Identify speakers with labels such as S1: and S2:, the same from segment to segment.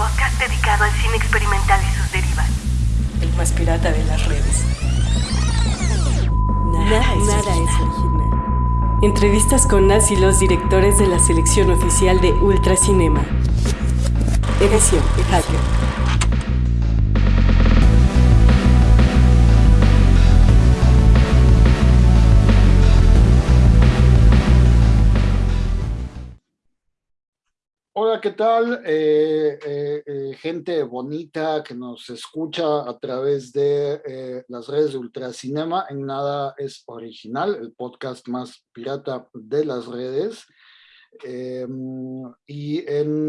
S1: podcast dedicado al cine experimental y sus derivas.
S2: El más pirata de las redes. Nada, es, original. Entrevistas con las y los directores de la selección oficial de Ultracinema. Edición Hacker.
S3: ¿Qué tal? Eh, eh, eh, gente bonita que nos escucha a través de las redes de Ultracinema. En nada es original, el podcast más pirata de las redes. Em, y en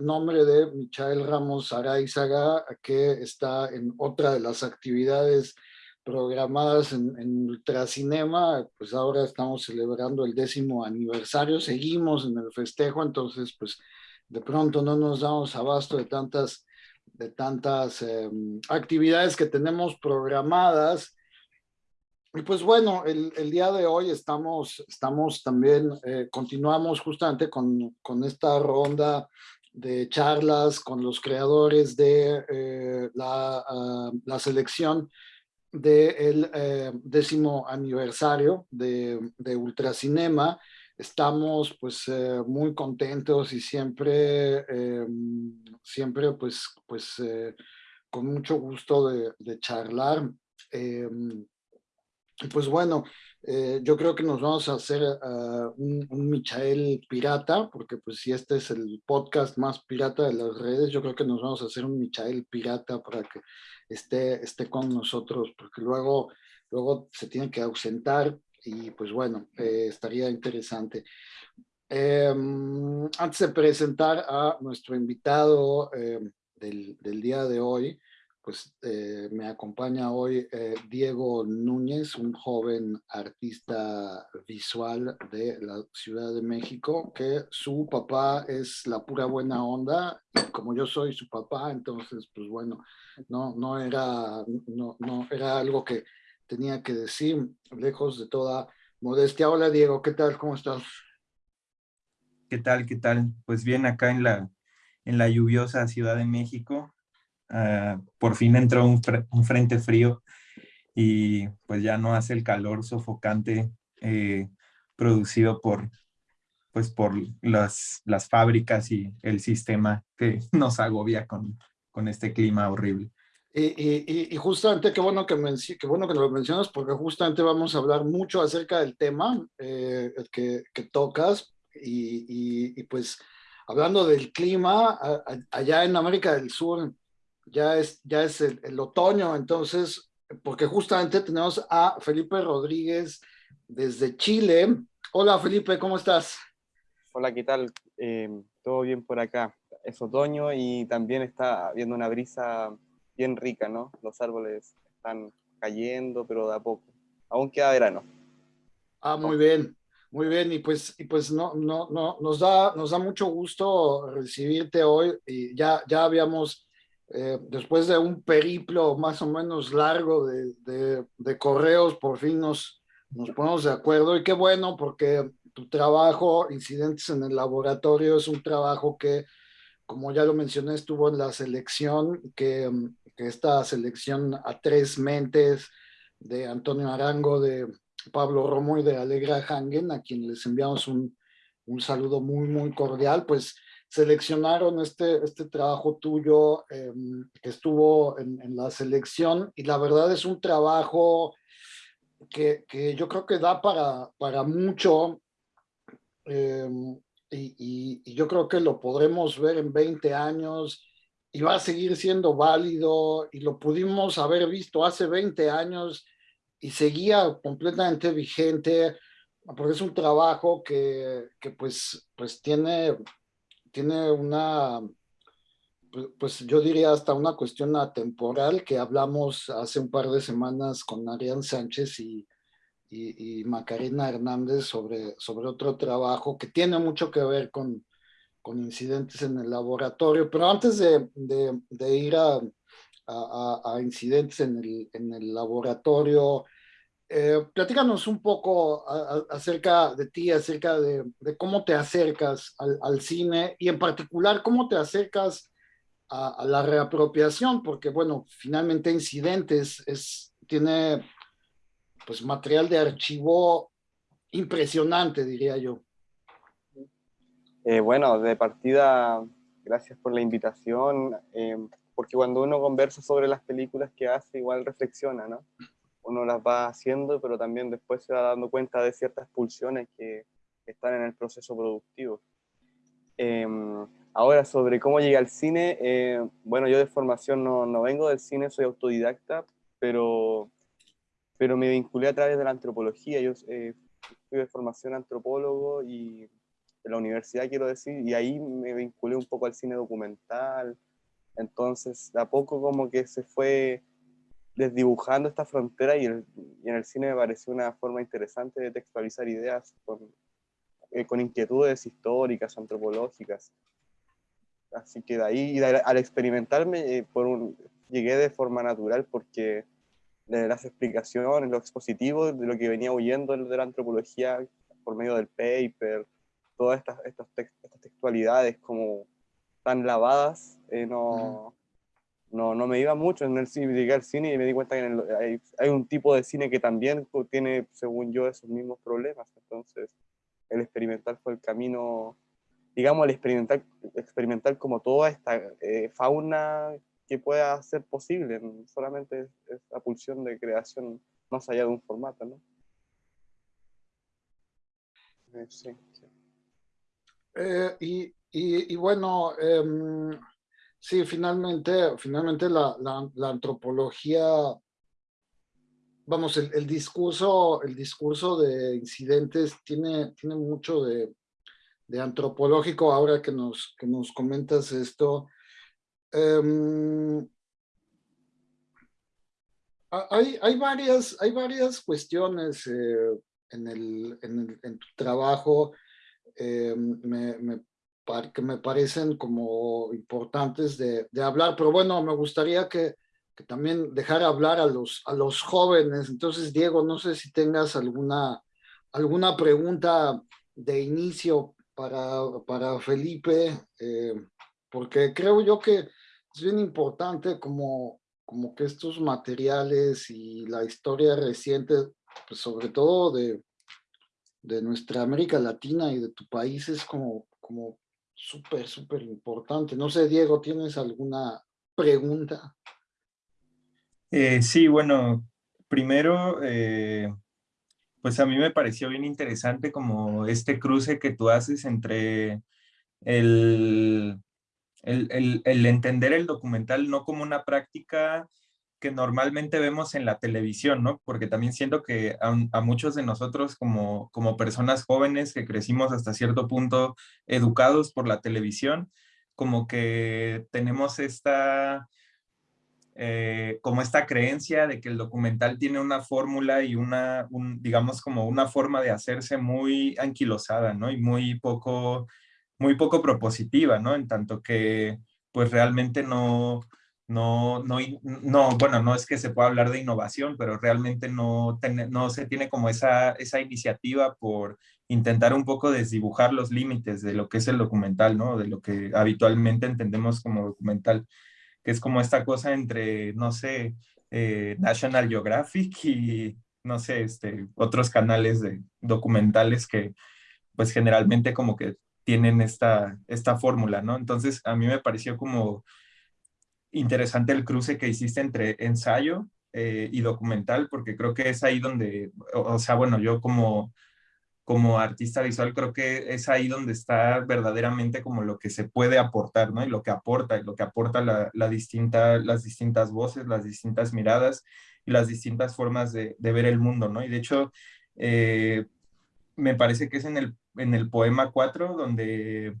S3: nombre de Michael Ramos Araizaga, que está en otra de las actividades programadas en, en, Ultracinema, pues ahora estamos celebrando el décimo aniversario, seguimos en el festejo, entonces pues de pronto no nos damos abasto de tantas, de tantas em, actividades que tenemos programadas. Y pues bueno, el, día de hoy estamos, estamos también, eh, continuamos justamente con, con, esta ronda de charlas con los creadores de eh, la, uh, la, selección del de eh, décimo aniversario de, de Ultracinema estamos pues eh, muy contentos y siempre, eh, siempre pues, pues eh, con mucho gusto de, de charlar. pues bueno, yo creo que nos vamos a hacer uh, un, un, Michael pirata, porque pues si este es el podcast más pirata de las redes, yo creo que nos vamos a hacer un Michael pirata para que esté, esté con nosotros, porque luego, luego se tiene que ausentar y pues bueno, eh, estaría interesante. Eh, antes de presentar a nuestro invitado eh, del, del, día de hoy, pues eh, me acompaña hoy Diego Núñez, un joven artista visual de la Ciudad de México, que su papá es la pura buena onda, y como yo soy su papá, entonces, pues bueno, no, no, era, no, no era algo que tenía que decir, lejos de toda modestia. Hola Diego, ¿qué tal? ¿Cómo estás?
S4: ¿Qué tal? ¿Qué tal? Pues bien, acá en la, en la lluviosa Ciudad de México, uh, por fin entró un, un, frente frío y pues ya no hace el calor sofocante eh, producido por, pues por las, las fábricas y el sistema que nos agobia con, con este clima horrible.
S3: Y, y, justamente, qué bueno que, qué bueno que lo mencionas, porque justamente vamos a hablar mucho acerca del tema eh, que, tocas. Y, y, pues, hablando del clima, allá en América del Sur ya es, ya es el, otoño, entonces, porque justamente tenemos a Felipe Rodríguez desde Chile. Hola Felipe, ¿cómo estás?
S5: Hola, ¿qué tal? Eh, Todo bien por acá. Es otoño y también está habiendo una brisa bien rica, ¿no? Los árboles están cayendo, pero de a poco. Aún queda verano.
S3: Ah, muy bien, muy bien. Y pues, y pues no, no, no, nos da, nos da mucho gusto recibirte hoy. Y ya, ya habíamos, eh, después de un periplo más o menos largo de, de, de correos, por fin nos, nos ponemos de acuerdo. Y qué bueno, porque tu trabajo, Incidentes en el Laboratorio, es un trabajo que, como ya lo mencioné, estuvo en la selección, que que esta selección a tres mentes de Antonio Arango, de Pablo Romo y de Alegra Hangen, a quien les enviamos un, un saludo muy, muy cordial, pues seleccionaron este, este trabajo tuyo eh, que estuvo en, la selección y la verdad es un trabajo que, que yo creo que da para, para mucho eh, y, yo creo que lo podremos ver en 20 años y va a seguir siendo válido y lo pudimos haber visto hace 20 años y seguía completamente vigente porque es un trabajo que, que pues, pues tiene, tiene una, pues yo diría hasta una cuestión atemporal que hablamos hace un par de semanas con Arián Sánchez y, y, y Macarena Hernández sobre, sobre otro trabajo que tiene mucho que ver con, con incidentes en el laboratorio, pero antes de, de, de ir a, a, a, incidentes en el, en el laboratorio, eh, platícanos un poco a, acerca de ti, acerca de, de cómo te acercas al, al, cine y en particular cómo te acercas a, la reapropiación, porque bueno, finalmente Incidentes es, tiene pues material de archivo impresionante, diría yo.
S5: Eh, bueno, de partida, gracias por la invitación, eh, porque cuando uno conversa sobre las películas que hace, igual reflexiona, ¿no? Uno las va haciendo, pero también después se va dando cuenta de ciertas pulsiones que están en el proceso productivo. Em, ahora, sobre cómo llegué al cine, eh, bueno, yo de formación no, no, vengo del cine, soy autodidacta, pero, pero me vinculé a través de la antropología. Yo eh, fui de formación antropólogo y de la universidad, quiero decir, y ahí me vinculé un poco al cine documental. Entonces, de a poco como que se fue desdibujando esta frontera y, y en el cine me pareció una forma interesante de textualizar ideas con, eh, con inquietudes históricas, antropológicas. Así que de ahí, al experimentarme, eh, por un, llegué de forma natural porque de las explicaciones, los expositivos, de lo que venía huyendo de la antropología por medio del paper, todas estas, estas, textualidades como tan lavadas, eh, no, no, no, me iba mucho. En el cine, llegué al cine y me di cuenta que hay, hay, un tipo de cine que también tiene, según yo, esos mismos problemas. Entonces, el experimental fue el camino, digamos, el experimental, experimental como toda esta eh, fauna que pueda ser posible, solamente es, la pulsión de creación más allá de un formato, ¿no?
S3: Eh, sí, eh, y, y, bueno, em, sí, finalmente, finalmente la, la, antropología vamos, el, discurso, el discurso de incidentes tiene, tiene mucho de, antropológico ahora que nos, que nos comentas esto. Em, hay, hay, varias, hay varias cuestiones eh, en, el, en, tu trabajo em, que me parecen como importantes de, hablar, pero bueno, me gustaría que, que también dejar hablar a los, a los jóvenes. Entonces, Diego, no sé si tengas alguna, alguna pregunta de inicio para, para Felipe, eh, porque creo yo que es bien importante como, como que estos materiales y la historia reciente, pues sobre todo de, de nuestra América Latina y de tu país, es como, como súper, súper importante. No sé, Diego, ¿tienes alguna pregunta?
S4: Eh, sí, bueno, primero, eh, pues a mí me pareció bien interesante como este cruce que tú haces entre el, el, entender el documental no como una práctica que normalmente vemos en la televisión, ¿no? Porque también siento que a, muchos de nosotros como, como personas jóvenes que crecimos hasta cierto punto educados por la televisión, como que tenemos esta eh, como esta creencia de que el documental tiene una fórmula y una, digamos, como una forma de hacerse muy anquilosada, ¿no? Y muy poco, muy poco propositiva, ¿no? En tanto que, pues realmente no, no, no, no, bueno, no es que se pueda hablar de innovación, pero realmente no, no se tiene como esa, esa iniciativa por intentar un poco desdibujar los límites de lo que es el documental, ¿no? De lo que habitualmente entendemos como documental que es como esta cosa entre, no sé, eh, National Geographic y, no sé, este, otros canales de documentales que pues generalmente como que tienen esta, esta fórmula, ¿no? Entonces a mí me pareció como interesante el cruce que hiciste entre ensayo eh, y documental, porque creo que es ahí donde, o sea, bueno, yo como como artista visual creo que es ahí donde está verdaderamente como lo que se puede aportar, ¿no? Y lo que aporta, y lo que aporta la, distinta, las distintas voces, las distintas miradas y las distintas formas de, ver el mundo, ¿no? Y de hecho, eh, me parece que es en el, en el poema 4 donde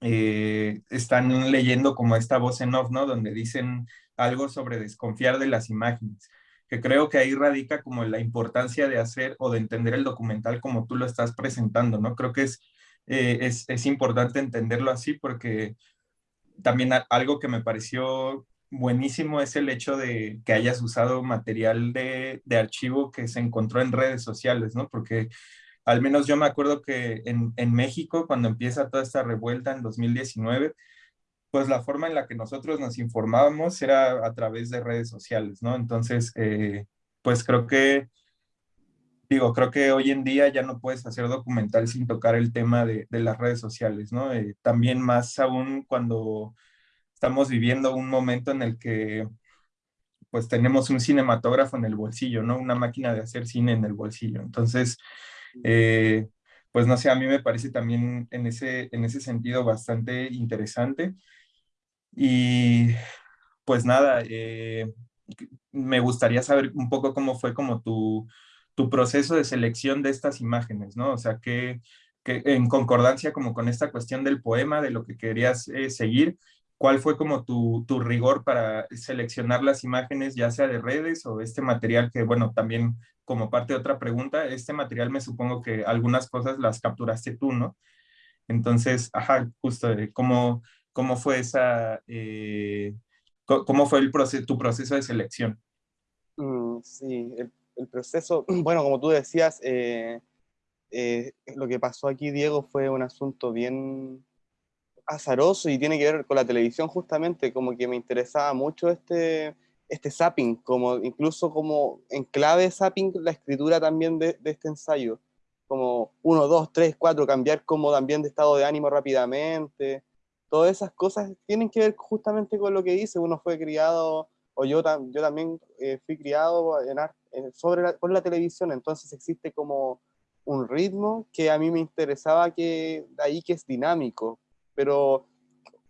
S4: eh, están leyendo como esta voz en off, ¿no? Donde dicen algo sobre desconfiar de las imágenes que creo que ahí radica como la importancia de hacer o de entender el documental como tú lo estás presentando, ¿no? Creo que es, eh, es, es, importante entenderlo así porque también algo que me pareció buenísimo es el hecho de que hayas usado material de, de archivo que se encontró en redes sociales, ¿no? Porque al menos yo me acuerdo que en, México, cuando empieza toda esta revuelta en 2019, pues la forma en la que nosotros nos informábamos era a través de redes sociales, ¿no? Entonces, eh, pues creo que, digo, creo que hoy en día ya no puedes hacer documental sin tocar el tema de, las redes sociales, ¿no? Eh, también más aún cuando estamos viviendo un momento en el que pues tenemos un cinematógrafo en el bolsillo, ¿no? Una máquina de hacer cine en el bolsillo. Entonces, eh, pues no sé, a mí me parece también en ese, en ese sentido bastante interesante. Y pues nada, eh, me gustaría saber un poco cómo fue como tu, tu proceso de selección de estas imágenes, ¿no? O sea, que, en concordancia como con esta cuestión del poema, de lo que querías eh, seguir, ¿cuál fue como tu, tu, rigor para seleccionar las imágenes, ya sea de redes o este material que, bueno, también como parte de otra pregunta, este material me supongo que algunas cosas las capturaste tú, ¿no? Entonces, ajá, justo, eh, ¿cómo, ¿Cómo fue esa, eh, cómo fue el proceso, tu proceso de selección?
S5: Mm, sí, el, proceso, bueno, como tú decías, eh, eh, lo que pasó aquí, Diego, fue un asunto bien azaroso y tiene que ver con la televisión justamente, como que me interesaba mucho este, este zapping, como, incluso como en clave zapping la escritura también de, de este ensayo, como uno, dos, tres, cuatro, cambiar como también de estado de ánimo rápidamente, todas esas cosas tienen que ver justamente con lo que dice, uno fue criado, o yo, yo también eh, fui criado en, sobre la, por la televisión, entonces existe como un ritmo que a mí me interesaba que ahí que es dinámico, pero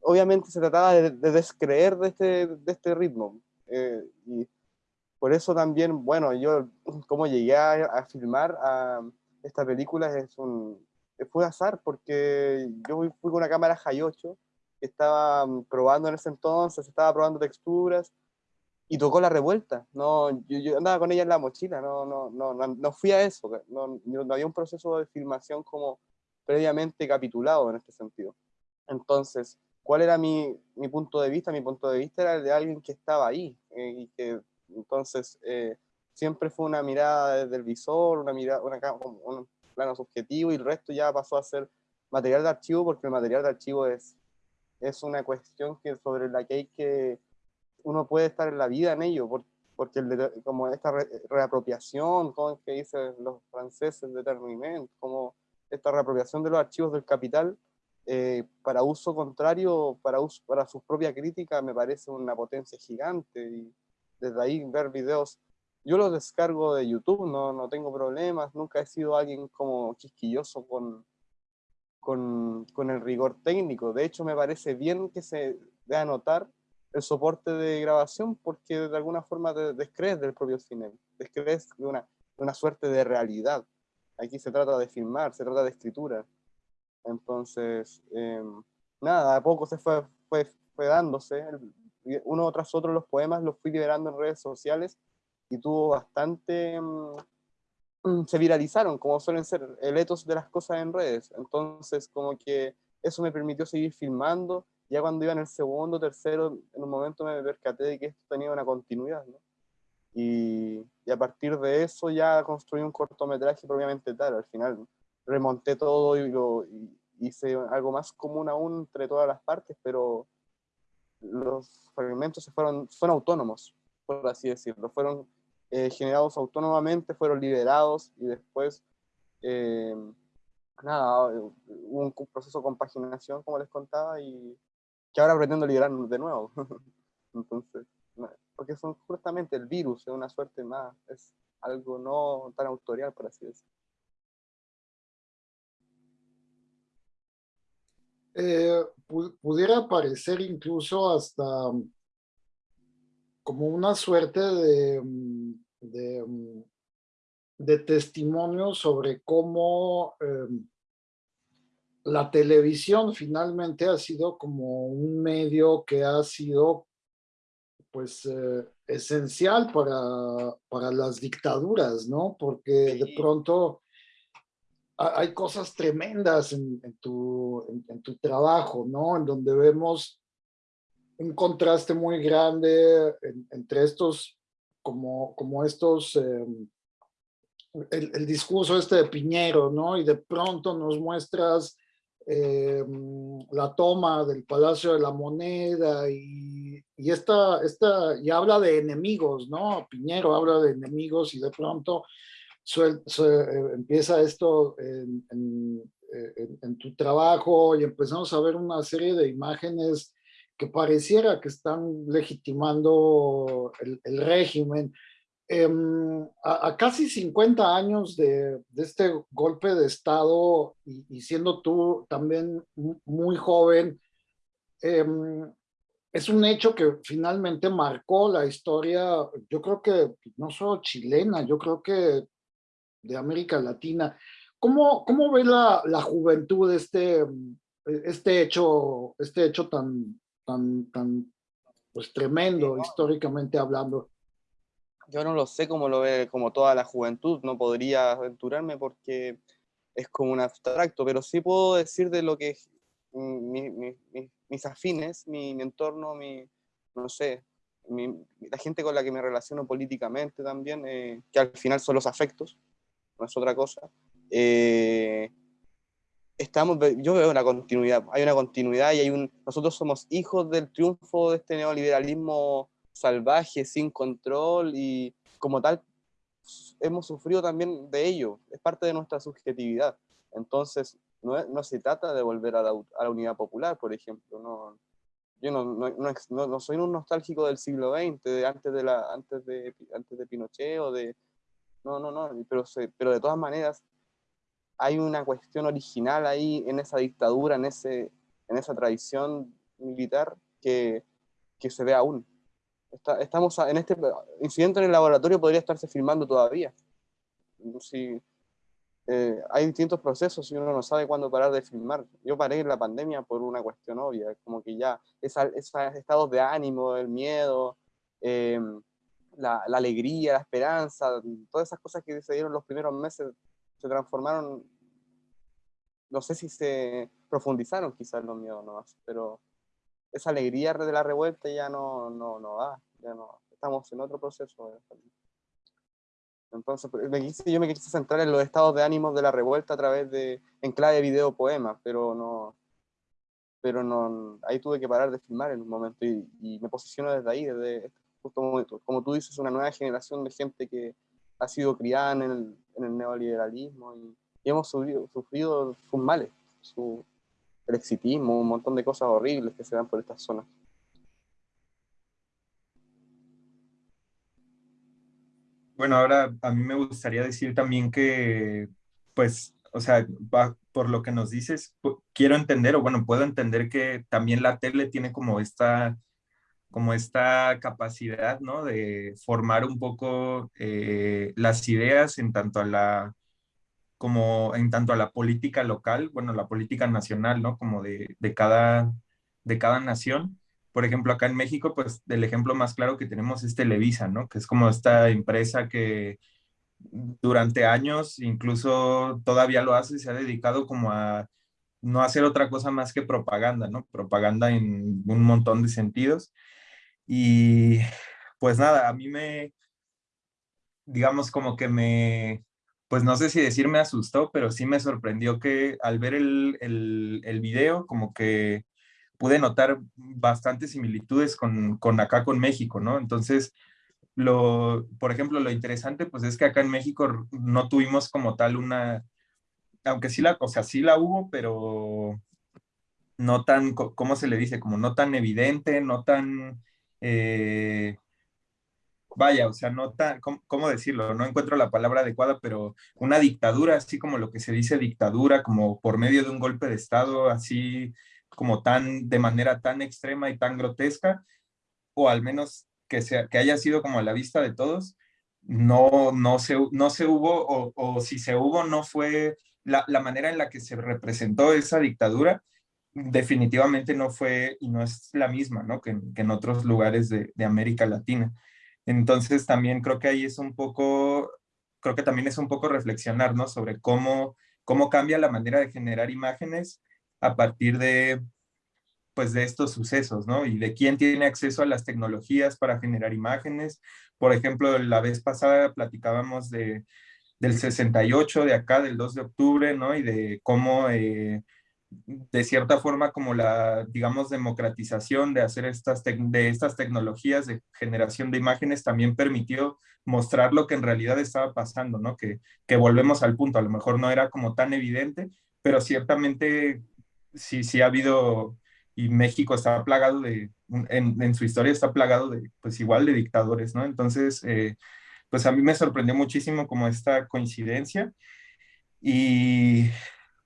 S5: obviamente se trataba de, descreer de este, de este ritmo. Eh, y por eso también, bueno, yo como llegué a, filmar a esta película es un, fue azar porque yo fui, con una cámara High 8 estaba mm, probando en ese entonces, estaba probando texturas y tocó la revuelta. No, yo, andaba con ella en la mochila, no, no, no, no, fui a eso, no, no había un proceso de filmación como previamente capitulado en este sentido. Entonces, ¿cuál era mi, mi punto de vista? Mi punto de vista era el de alguien que estaba ahí eh, y que entonces eh, siempre fue una mirada desde el visor, una mirada, una, un plano subjetivo y el resto ya pasó a ser material de archivo porque el material de archivo es es una cuestión que, sobre la que hay que, uno puede estar en la vida en ello, porque como esta reapropiación, como que dicen los franceses de Terminent, como esta reapropiación de los archivos del capital eh, para uso contrario, para, uso, para su propia crítica, me parece una potencia gigante. Y desde ahí ver videos, yo los descargo de YouTube, no, no tengo problemas, nunca he sido alguien como quisquilloso con, con, con, el rigor técnico. De hecho, me parece bien que se dé a notar el soporte de grabación porque de alguna forma descrees del propio cine, descrees de una, de una suerte de realidad. Aquí se trata de filmar, se trata de escritura. Entonces, em, nada, a poco se fue, fue, fue dándose. Uno tras otro los poemas los fui liberando en redes sociales y tuvo bastante em, Mm, se viralizaron, como suelen ser el etos de las cosas en redes. Entonces, como que eso me permitió seguir filmando. Ya cuando iba en el segundo, tercero, en un momento me percaté de que esto tenía una continuidad, ¿no? Y, y, a partir de eso ya construí un cortometraje propiamente tal. Al final remonté todo y, lo, hice algo más común aún entre todas las partes, pero los fragmentos se fueron, fueron autónomos, por así decirlo. Fueron eh, generados autónomamente, fueron liberados y después, eh, nada, un proceso de compaginación, como les contaba, y que ahora pretendo liberarnos de nuevo. Entonces, porque son justamente el virus, es una suerte más, es algo no tan autorial, por así decirlo.
S3: Eh, pudiera parecer incluso hasta como una suerte de, mm, de, mm, de testimonio sobre cómo em, la televisión finalmente ha sido como un medio que ha sido pues eh, esencial para, para las dictaduras, ¿no? Porque de pronto hay cosas tremendas en, tu, en, tu trabajo, ¿no? En donde vemos un contraste muy grande entre estos como, como estos, em, el, discurso este de Piñero, ¿no? Y de pronto nos muestras em, la toma del Palacio de la Moneda y, y esta, esta, y habla de enemigos, ¿no? Piñero habla de enemigos y de pronto eh, empieza esto en, en, tu trabajo y empezamos a ver una serie de imágenes que pareciera que están legitimando el, el régimen. Em, a, casi 50 años de, de, este golpe de Estado y, siendo tú también muy joven, em, es un hecho que finalmente marcó la historia, yo creo que no solo chilena, yo creo que de América Latina. ¿Cómo, cómo ve la, la juventud este, este, hecho, este hecho tan, tan, tan pues, tremendo históricamente hablando?
S5: Yo no lo sé cómo lo ve como toda la juventud, no podría aventurarme porque es como un abstracto, pero sí puedo decir de lo que mis afines, mi, entorno, mi, no sé, la gente con la que me relaciono políticamente también, eh, que al final son los afectos, no es otra cosa. Eh, estamos, yo veo una continuidad, hay una continuidad y hay un, nosotros somos hijos del triunfo de este neoliberalismo salvaje, sin control y como tal hemos sufrido también de ello, es parte de nuestra subjetividad. Entonces, no, no se trata de volver a la, a la, unidad popular, por ejemplo. No, yo no, no, no, soy un nostálgico del siglo XX, de antes, de la, antes, de, antes de Pinochet o de... No, no, no, pero, pero de todas maneras hay una cuestión original ahí en esa dictadura, en, ese, en esa tradición militar que, que se ve aún. estamos en este incidente en el laboratorio podría estarse filmando todavía. Si, eh, hay distintos procesos y uno no sabe cuándo parar de filmar. Yo paré en la pandemia por una cuestión obvia, como que ya esos estados de ánimo, el miedo, eh, la, la, alegría, la esperanza, todas esas cosas que se dieron los primeros meses se transformaron, no sé si se profundizaron quizás los miedos nomás, pero esa alegría de la revuelta ya no, no, no va, ya no, estamos en otro proceso. Entonces, pues, me quise, yo me quise centrar en los estados de ánimo de la revuelta a través de, en clave video poema, pero no, pero no, ahí tuve que parar de filmar en un momento y, y me posiciono desde ahí, desde justo como, como, tú dices, una nueva generación de gente que ha sido criada en el, en el neoliberalismo y, hemos sufrido, sufrido sus males, su, el exitismo, un montón de cosas horribles que se dan por estas zonas.
S4: Bueno, ahora a mí me gustaría decir también que, pues, o sea, por lo que nos dices, quiero entender, o bueno, puedo entender que también la tele tiene como esta como esta capacidad, ¿no? De formar un poco eh, las ideas en tanto a la, como en tanto a la política local, bueno, la política nacional, ¿no? Como de, de, cada, de cada nación. Por ejemplo, acá en México, pues el ejemplo más claro que tenemos es Televisa, ¿no? Que es como esta empresa que durante años, incluso todavía lo hace, se ha dedicado como a no hacer otra cosa más que propaganda, ¿no? Propaganda en un montón de sentidos. Y pues nada, a mí me, digamos como que me, pues no sé si decir me asustó, pero sí me sorprendió que al ver el, el, el video, como que pude notar bastantes similitudes con, con, acá con México, ¿no? Entonces, lo, por ejemplo, lo interesante pues es que acá en México no tuvimos como tal una, aunque sí la, o sea, sí la hubo, pero no tan, ¿cómo se le dice? Como no tan evidente, no tan eh, vaya, o sea, no tan, ¿cómo, decirlo? No encuentro la palabra adecuada, pero una dictadura, así como lo que se dice dictadura, como por medio de un golpe de Estado, así como tan, de manera tan extrema y tan grotesca, o al menos que, sea, que haya sido como a la vista de todos, no, no, se, no se hubo, o, si se hubo, no fue la manera en la que se representó esa dictadura, definitivamente no fue y no es la misma, ¿no? Que, en otros lugares de, América Latina. Entonces también creo que ahí es un poco, creo que también es un poco reflexionar, ¿no? Sobre cómo, cómo cambia la manera de generar imágenes a partir de, pues, de estos sucesos, ¿no? Y de quién tiene acceso a las tecnologías para generar imágenes. Por ejemplo, la vez pasada platicábamos de, del 68, de acá, del 2 de octubre, ¿no? Y de cómo... Eh, de cierta forma como la, digamos, democratización de hacer estas, de estas tecnologías de generación de imágenes también permitió mostrar lo que en realidad estaba pasando, ¿no? Que, que volvemos al punto, a lo mejor no era como tan evidente, pero ciertamente sí, sí ha habido, y México está plagado de, en, en su historia está plagado de, pues igual de dictadores, ¿no? Entonces, eh, pues a mí me sorprendió muchísimo como esta coincidencia. Y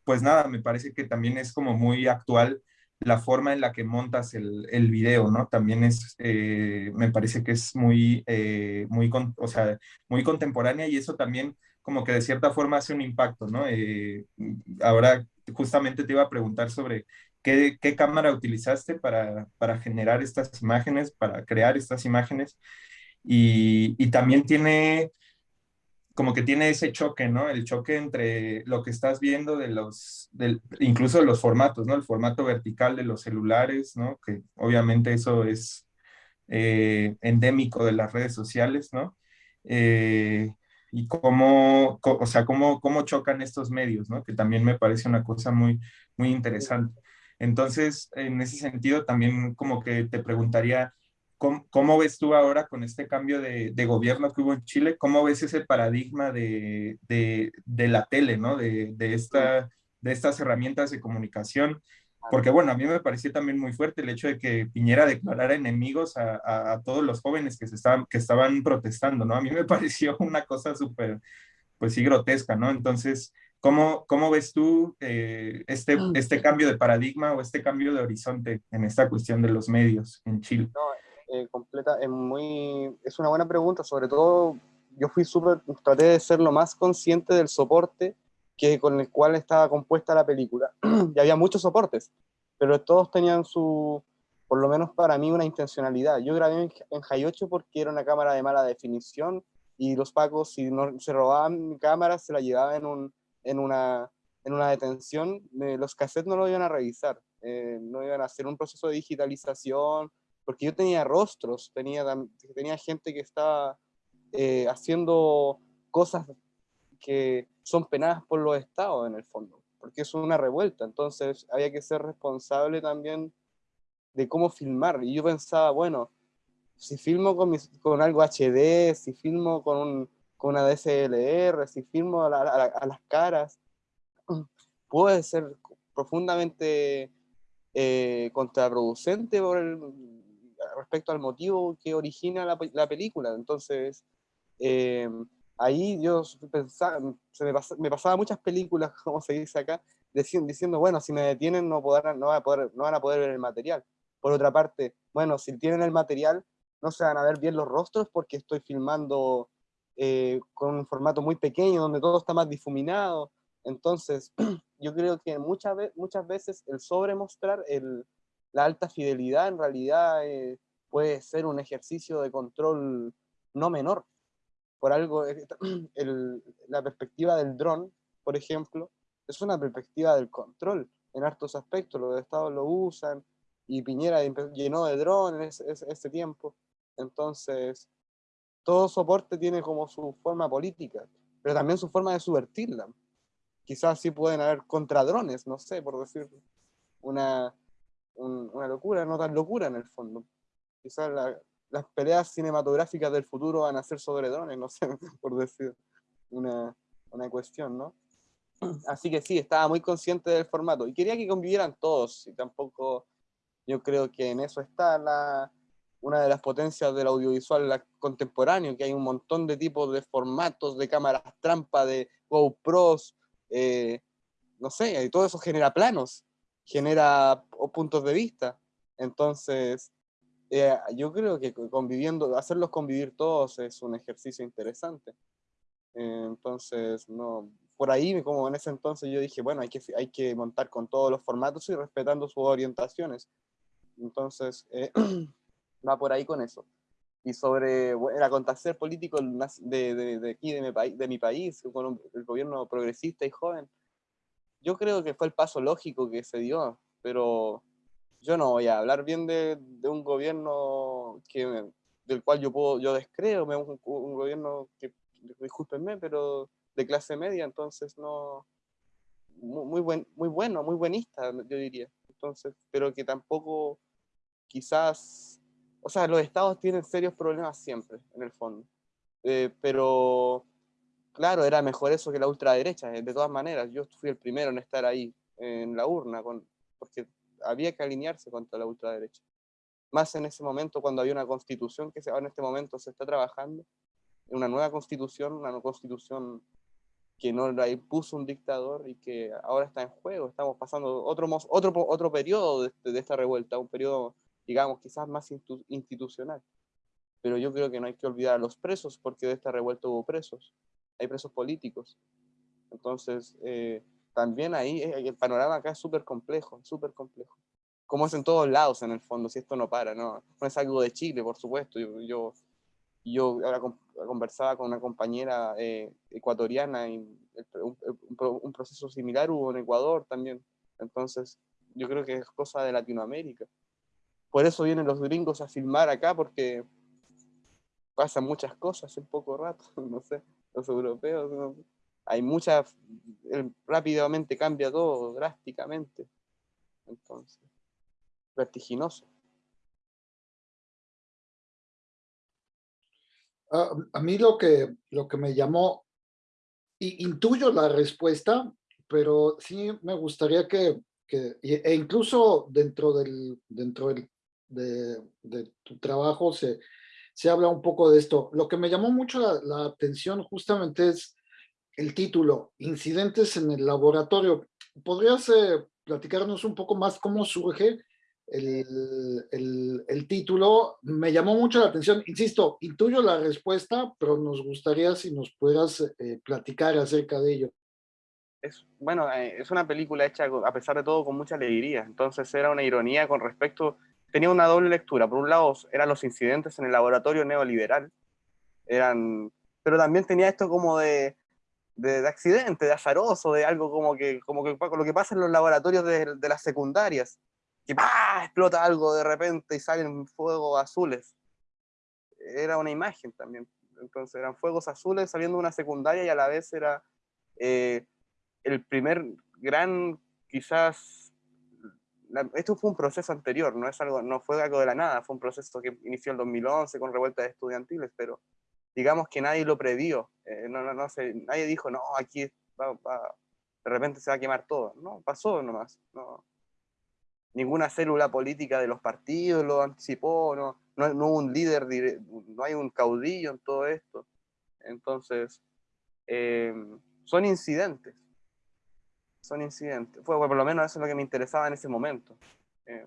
S4: pues nada, me parece que también es como muy actual la forma en la que montas el, el video, ¿no? También es, eh, me parece que es muy, eh, muy, o sea, muy contemporánea y eso también como que de cierta forma hace un impacto, ¿no? Eh, ahora justamente te iba a preguntar sobre qué, cámara utilizaste para, para, generar estas imágenes, para crear estas imágenes y también tiene como que tiene ese choque, ¿no? El choque entre lo que estás viendo de los, incluso de los formatos, ¿no? El formato vertical de los celulares, ¿no? Que obviamente eso es eh, endémico de las redes sociales, ¿no? Eh, y cómo, o sea, cómo, cómo chocan estos medios, ¿no? Que también me parece una cosa muy, muy interesante. Entonces, en ese sentido, también como que te preguntaría, ¿Cómo, ves tú ahora con este cambio de, gobierno que hubo en Chile? ¿Cómo ves ese paradigma de, la tele, ¿no? de, esta, de estas herramientas de comunicación? Porque bueno, a mí me pareció también muy fuerte el hecho de que Piñera declarara enemigos a, todos los jóvenes que, se estaban, que estaban protestando, ¿no? A mí me pareció una cosa súper, pues sí, grotesca, ¿no? Entonces, ¿cómo, cómo ves tú eh, este, mm. este cambio de paradigma o este cambio de horizonte en esta cuestión de los medios en Chile?
S5: Eh, completa, es muy, es una buena pregunta, sobre todo yo fui súper, traté de ser lo más consciente del soporte que con el cual estaba compuesta la película. y había muchos soportes, pero todos tenían su, por lo menos para mí, una intencionalidad. Yo grabé en, en 8 porque era una cámara de mala definición y los pacos, si no, se robaban mi cámara, se la llevaban en, un, en, una, en una detención, los cassettes no lo iban a revisar, eh, no iban a hacer un proceso de digitalización porque yo tenía rostros, tenía, tenía gente que estaba eh, haciendo cosas que son penadas por los estados en el fondo, porque es una revuelta, entonces había que ser responsable también de cómo filmar, y yo pensaba, bueno, si filmo con, con algo HD, si filmo con, con una DSLR, si filmo a, a, las caras, puede ser profundamente eh, contraproducente por el, respecto al motivo que origina la, la película. Entonces, eh, ahí yo pensaba, se me, me, pasaba muchas películas, como se dice acá, diciendo, diciendo, bueno, si me detienen no, podrán, no, van a poder, no van a poder ver el material. Por otra parte, bueno, si tienen el material, no se van a ver bien los rostros porque estoy filmando eh, con un formato muy pequeño, donde todo está más difuminado. Entonces, yo creo que muchas, muchas veces el sobremostrar el, la alta fidelidad en realidad eh, puede ser un ejercicio de control no menor. Por algo, eh, la perspectiva del dron, por ejemplo, es una perspectiva del control en hartos aspectos. Los estados lo usan y Piñera llenó de drones ese, ese tiempo. Entonces, todo soporte tiene como su forma política, pero también su forma de subvertirla. Quizás sí pueden haber contradrones, no sé, por decir una, una locura, no tan locura en el fondo. Quizás las peleas cinematográficas del futuro van a ser sobre drones, no sé, por decir una, una cuestión, ¿no? Así que sí, estaba muy consciente del formato y quería que convivieran todos y tampoco yo creo que en eso está la, una de las potencias del audiovisual contemporáneo, que hay un montón de tipos de formatos, de cámaras trampa, de GoPros, eh, no sé, y todo eso genera planos genera puntos de vista. Entonces, eh, yo creo que conviviendo, hacerlos convivir todos es un ejercicio interesante. entonces, no, por ahí, como en ese entonces yo dije, bueno, hay que, hay que montar con todos los formatos y respetando sus orientaciones. Entonces, eh, va por ahí con eso. Y sobre el acontecer político de, de, de aquí, de mi, país, de mi país, con el gobierno progresista y joven, yo creo que fue el paso lógico que se dio, pero yo no voy a hablar bien de, de un gobierno que, del cual yo puedo, yo descreo, un, un gobierno que, discúlpenme, pero de clase media, entonces no, muy, buen, muy bueno, muy buenista, yo diría. Entonces, pero que tampoco quizás, o sea, los estados tienen serios problemas siempre, en el fondo. Eh, pero, claro, era mejor eso que la ultraderecha, de todas maneras. Yo fui el primero en estar ahí, en la urna, con, porque había que alinearse contra la ultraderecha. Más en ese momento, cuando había una constitución que en este momento se está trabajando, una nueva constitución, una constitución que no la impuso un dictador y que ahora está en juego. Estamos pasando otro, otro, otro periodo de, de esta revuelta, un periodo, digamos, quizás más institucional. Pero yo creo que no hay que olvidar a los presos, porque de esta revuelta hubo presos. Hay presos políticos. Entonces, eh, también ahí eh, el panorama acá es súper complejo, súper complejo. Como es en todos lados, en el fondo, si esto no para, ¿no? No es algo de Chile, por supuesto. Yo, yo, yo ahora conversaba con una compañera eh, ecuatoriana y un, proceso similar hubo en Ecuador también. Entonces, yo creo que es cosa de Latinoamérica. Por eso vienen los gringos a filmar acá, porque pasan muchas cosas en poco rato, no sé, los europeos, hay muchas, rápidamente cambia todo, drásticamente. Entonces, vertiginoso.
S3: a mí lo que, lo que me llamó, intuyo la respuesta, pero sí me gustaría que, que e incluso dentro del, dentro del, de, tu trabajo se, se habla un poco de esto. Lo que me llamó mucho la atención justamente es el título, Incidentes en el Laboratorio. ¿Podrías eh, platicarnos un poco más cómo surge el, el, título, me llamó mucho la atención. Insisto, intuyo la respuesta, pero nos gustaría si nos pudieras eh, platicar acerca de ello.
S5: Es, bueno, eh, es una película hecha a pesar de todo con mucha alegría, entonces era una ironía con respecto, tenía una doble lectura, por un lado eran los incidentes en el laboratorio neoliberal, eran, pero también tenía esto como de, de, accidente, de azaroso, de algo como que, como que lo que pasa en los laboratorios de, las secundarias, que explota algo de repente y salen fuegos azules. Era una imagen también. Entonces eran fuegos azules saliendo de una secundaria y a la vez era eh, el primer gran, quizás, esto fue un proceso anterior, no, es algo, no fue algo de la nada, fue un proceso que inició en 2011 con revueltas estudiantiles, pero digamos que nadie lo previó, eh, no, no, no sé, nadie dijo, no, aquí de repente se va a quemar todo, no, pasó nomás, no, ninguna célula política de los partidos lo anticipó, no, no, hubo un líder, no hay un caudillo en todo esto. Entonces, eh, son incidentes. Son incidentes. Fue, por lo menos eso es lo que me interesaba en ese momento, eh,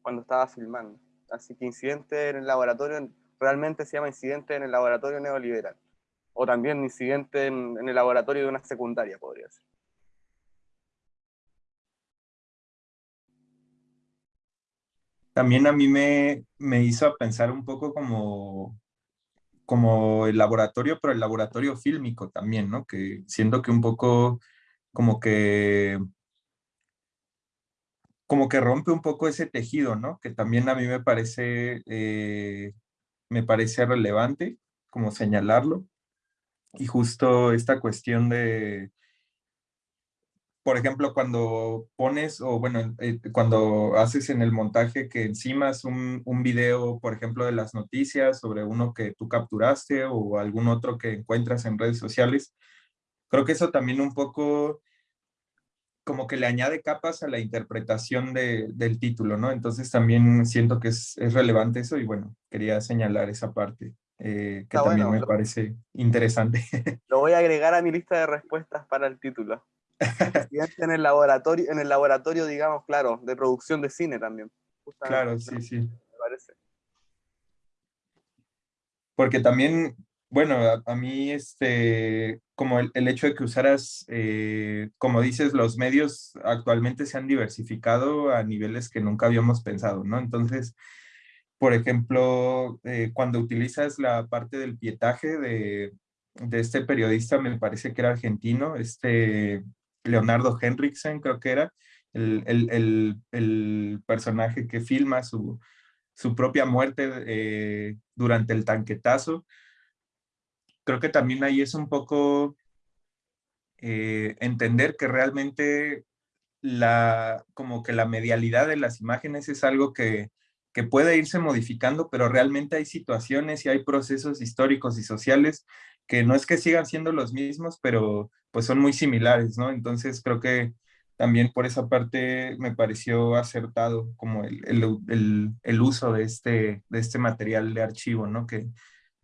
S5: cuando estaba filmando. Así que incidente en el laboratorio, realmente se llama incidente en el laboratorio neoliberal. O también incidente en, el laboratorio de una secundaria, podría ser.
S4: también a mí me, me hizo pensar un poco como, como el laboratorio, pero el laboratorio fílmico también, ¿no? Que siento que un poco como que como que rompe un poco ese tejido, ¿no? Que también a mí me parece, eh, me parece relevante como señalarlo. Y justo esta cuestión de, por ejemplo, cuando pones, o bueno, eh, cuando haces en el montaje que encima un, un, video, por ejemplo, de las noticias sobre uno que tú capturaste o algún otro que encuentras en redes sociales, creo que eso también un poco como que le añade capas a la interpretación de, del título, ¿no? Entonces también siento que es, es, relevante eso y bueno, quería señalar esa parte. Eh, que también me parece interesante.
S5: Lo voy a agregar a mi lista de respuestas para el título en el laboratorio, en el laboratorio, digamos, claro, de producción de cine también.
S4: Claro, sí, sí. Me parece. Porque también, bueno, a, mí, este, como el, el, hecho de que usaras, eh, como dices, los medios actualmente se han diversificado a niveles que nunca habíamos pensado, ¿no? Entonces, por ejemplo, eh, cuando utilizas la parte del pietaje de, de este periodista, me parece que era argentino, este Leonardo Henriksen, creo que era, el, personaje que filma su, propia muerte eh, durante el tanquetazo. Creo que también ahí es un poco eh, entender que realmente la, como que la medialidad de las imágenes es algo que, que puede irse modificando, pero realmente hay situaciones y hay procesos históricos y sociales que no es que sigan siendo los mismos, pero pues son muy similares, ¿no? Entonces creo que también por esa parte me pareció acertado como el, el, el, uso de este, de este material de archivo, ¿no? Que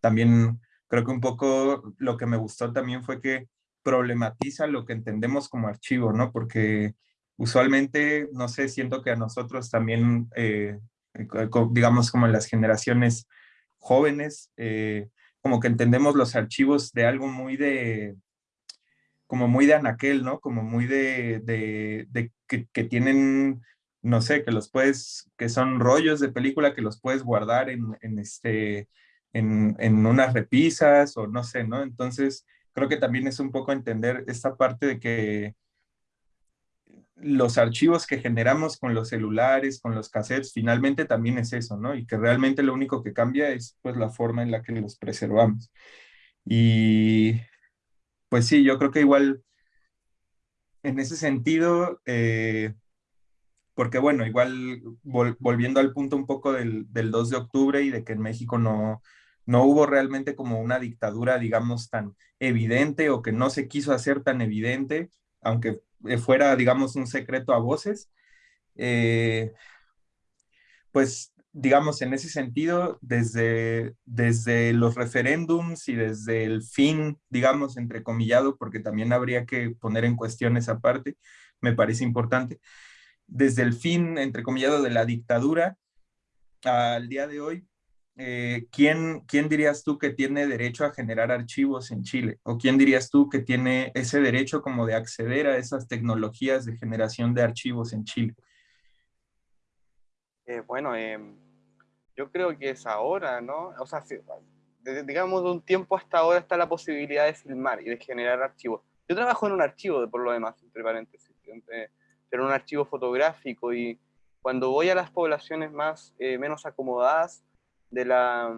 S4: también creo que un poco lo que me gustó también fue que problematiza lo que entendemos como archivo, ¿no? Porque usualmente, no sé, siento que a nosotros también, eh, digamos como en las generaciones jóvenes, eh, como que entendemos los archivos de algo muy de, como muy de anaquel, ¿no? Como muy de, de, que, tienen, no sé, que los puedes, que son rollos de película que los puedes guardar en, en este, en, en, unas repisas o no sé, ¿no? Entonces, creo que también es un poco entender esta parte de que los archivos que generamos con los celulares, con los cassettes, finalmente también es eso, ¿no? Y que realmente lo único que cambia es pues la forma en la que los preservamos. Y pues sí, yo creo que igual en ese sentido, eh, porque bueno, igual volviendo al punto un poco del, del, 2 de octubre y de que en México no, no hubo realmente como una dictadura, digamos, tan evidente o que no se quiso hacer tan evidente, aunque eh, fuera, digamos, un secreto a voces, eh, pues, digamos, en ese sentido, desde, desde los referéndums y desde el fin, digamos, entrecomillado, porque también habría que poner en cuestión esa parte, me parece importante, desde el fin, entrecomillado, de la dictadura al día de hoy, eh, ¿quién, ¿quién dirías tú que tiene derecho a generar archivos en Chile? ¿O quién dirías tú que tiene ese derecho como de acceder a esas tecnologías de generación de archivos en Chile?
S5: Eh, bueno, eh, yo creo que es ahora, ¿no? O sea, si, digamos de un tiempo hasta ahora está la posibilidad de filmar y de generar archivos. Yo trabajo en un archivo, por lo demás, entre paréntesis, pero un archivo fotográfico y cuando voy a las poblaciones más menos acomodadas, de la,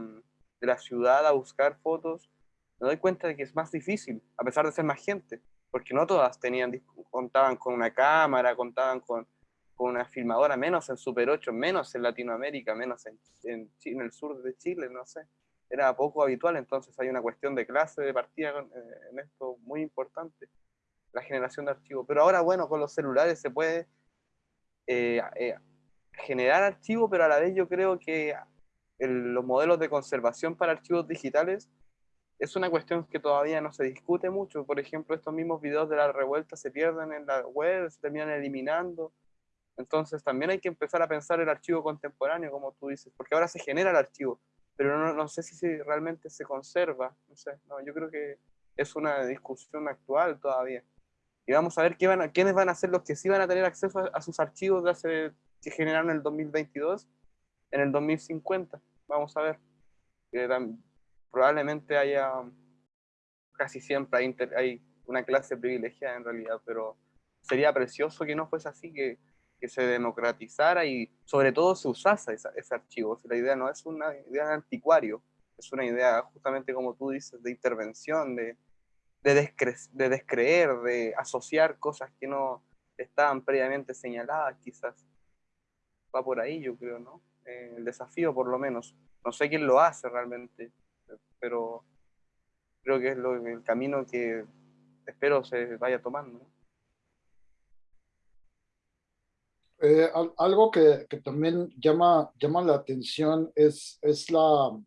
S5: de la ciudad a buscar fotos, me doy cuenta de que es más difícil, a pesar de ser más gente, porque no todas tenían, contaban con una cámara, contaban con, con una filmadora, menos en Super 8, menos en Latinoamérica, menos en, en, el sur de Chile, no sé. Era poco habitual, entonces hay una cuestión de clase, de partida eh, en esto muy importante, la generación de archivos. Pero ahora, bueno, con los celulares se puede eh, eh, generar archivos, pero a la vez yo creo que los modelos de conservación para archivos digitales es una cuestión que todavía no se discute mucho. Por ejemplo, estos mismos videos de la revuelta se pierden en la web, se terminan eliminando. Entonces también hay que empezar a pensar el archivo contemporáneo, como tú dices, porque ahora se genera el archivo, pero no, no sé si realmente se conserva. No sé, no, yo creo que es una discusión actual todavía. Y vamos a ver qué van quiénes van a ser los que sí van a tener acceso a, sus archivos de hace, que generaron en el 2022 en el 2050. Vamos a ver. probablemente haya, casi siempre hay, hay, una clase privilegiada en realidad, pero sería precioso que no fuese así, que, que se democratizara y sobre todo se usase esa, ese archivo. la idea no es una idea de anticuario, es una idea justamente como tú dices, de intervención, de, de, descre de descreer, de asociar cosas que no estaban previamente señaladas quizás. Va por ahí, yo creo, ¿no? El desafío por lo menos. No sé quién lo hace realmente, pero creo que es lo, el camino que espero se vaya tomando.
S3: Eh, algo que, que, también llama, llama la atención es, es la,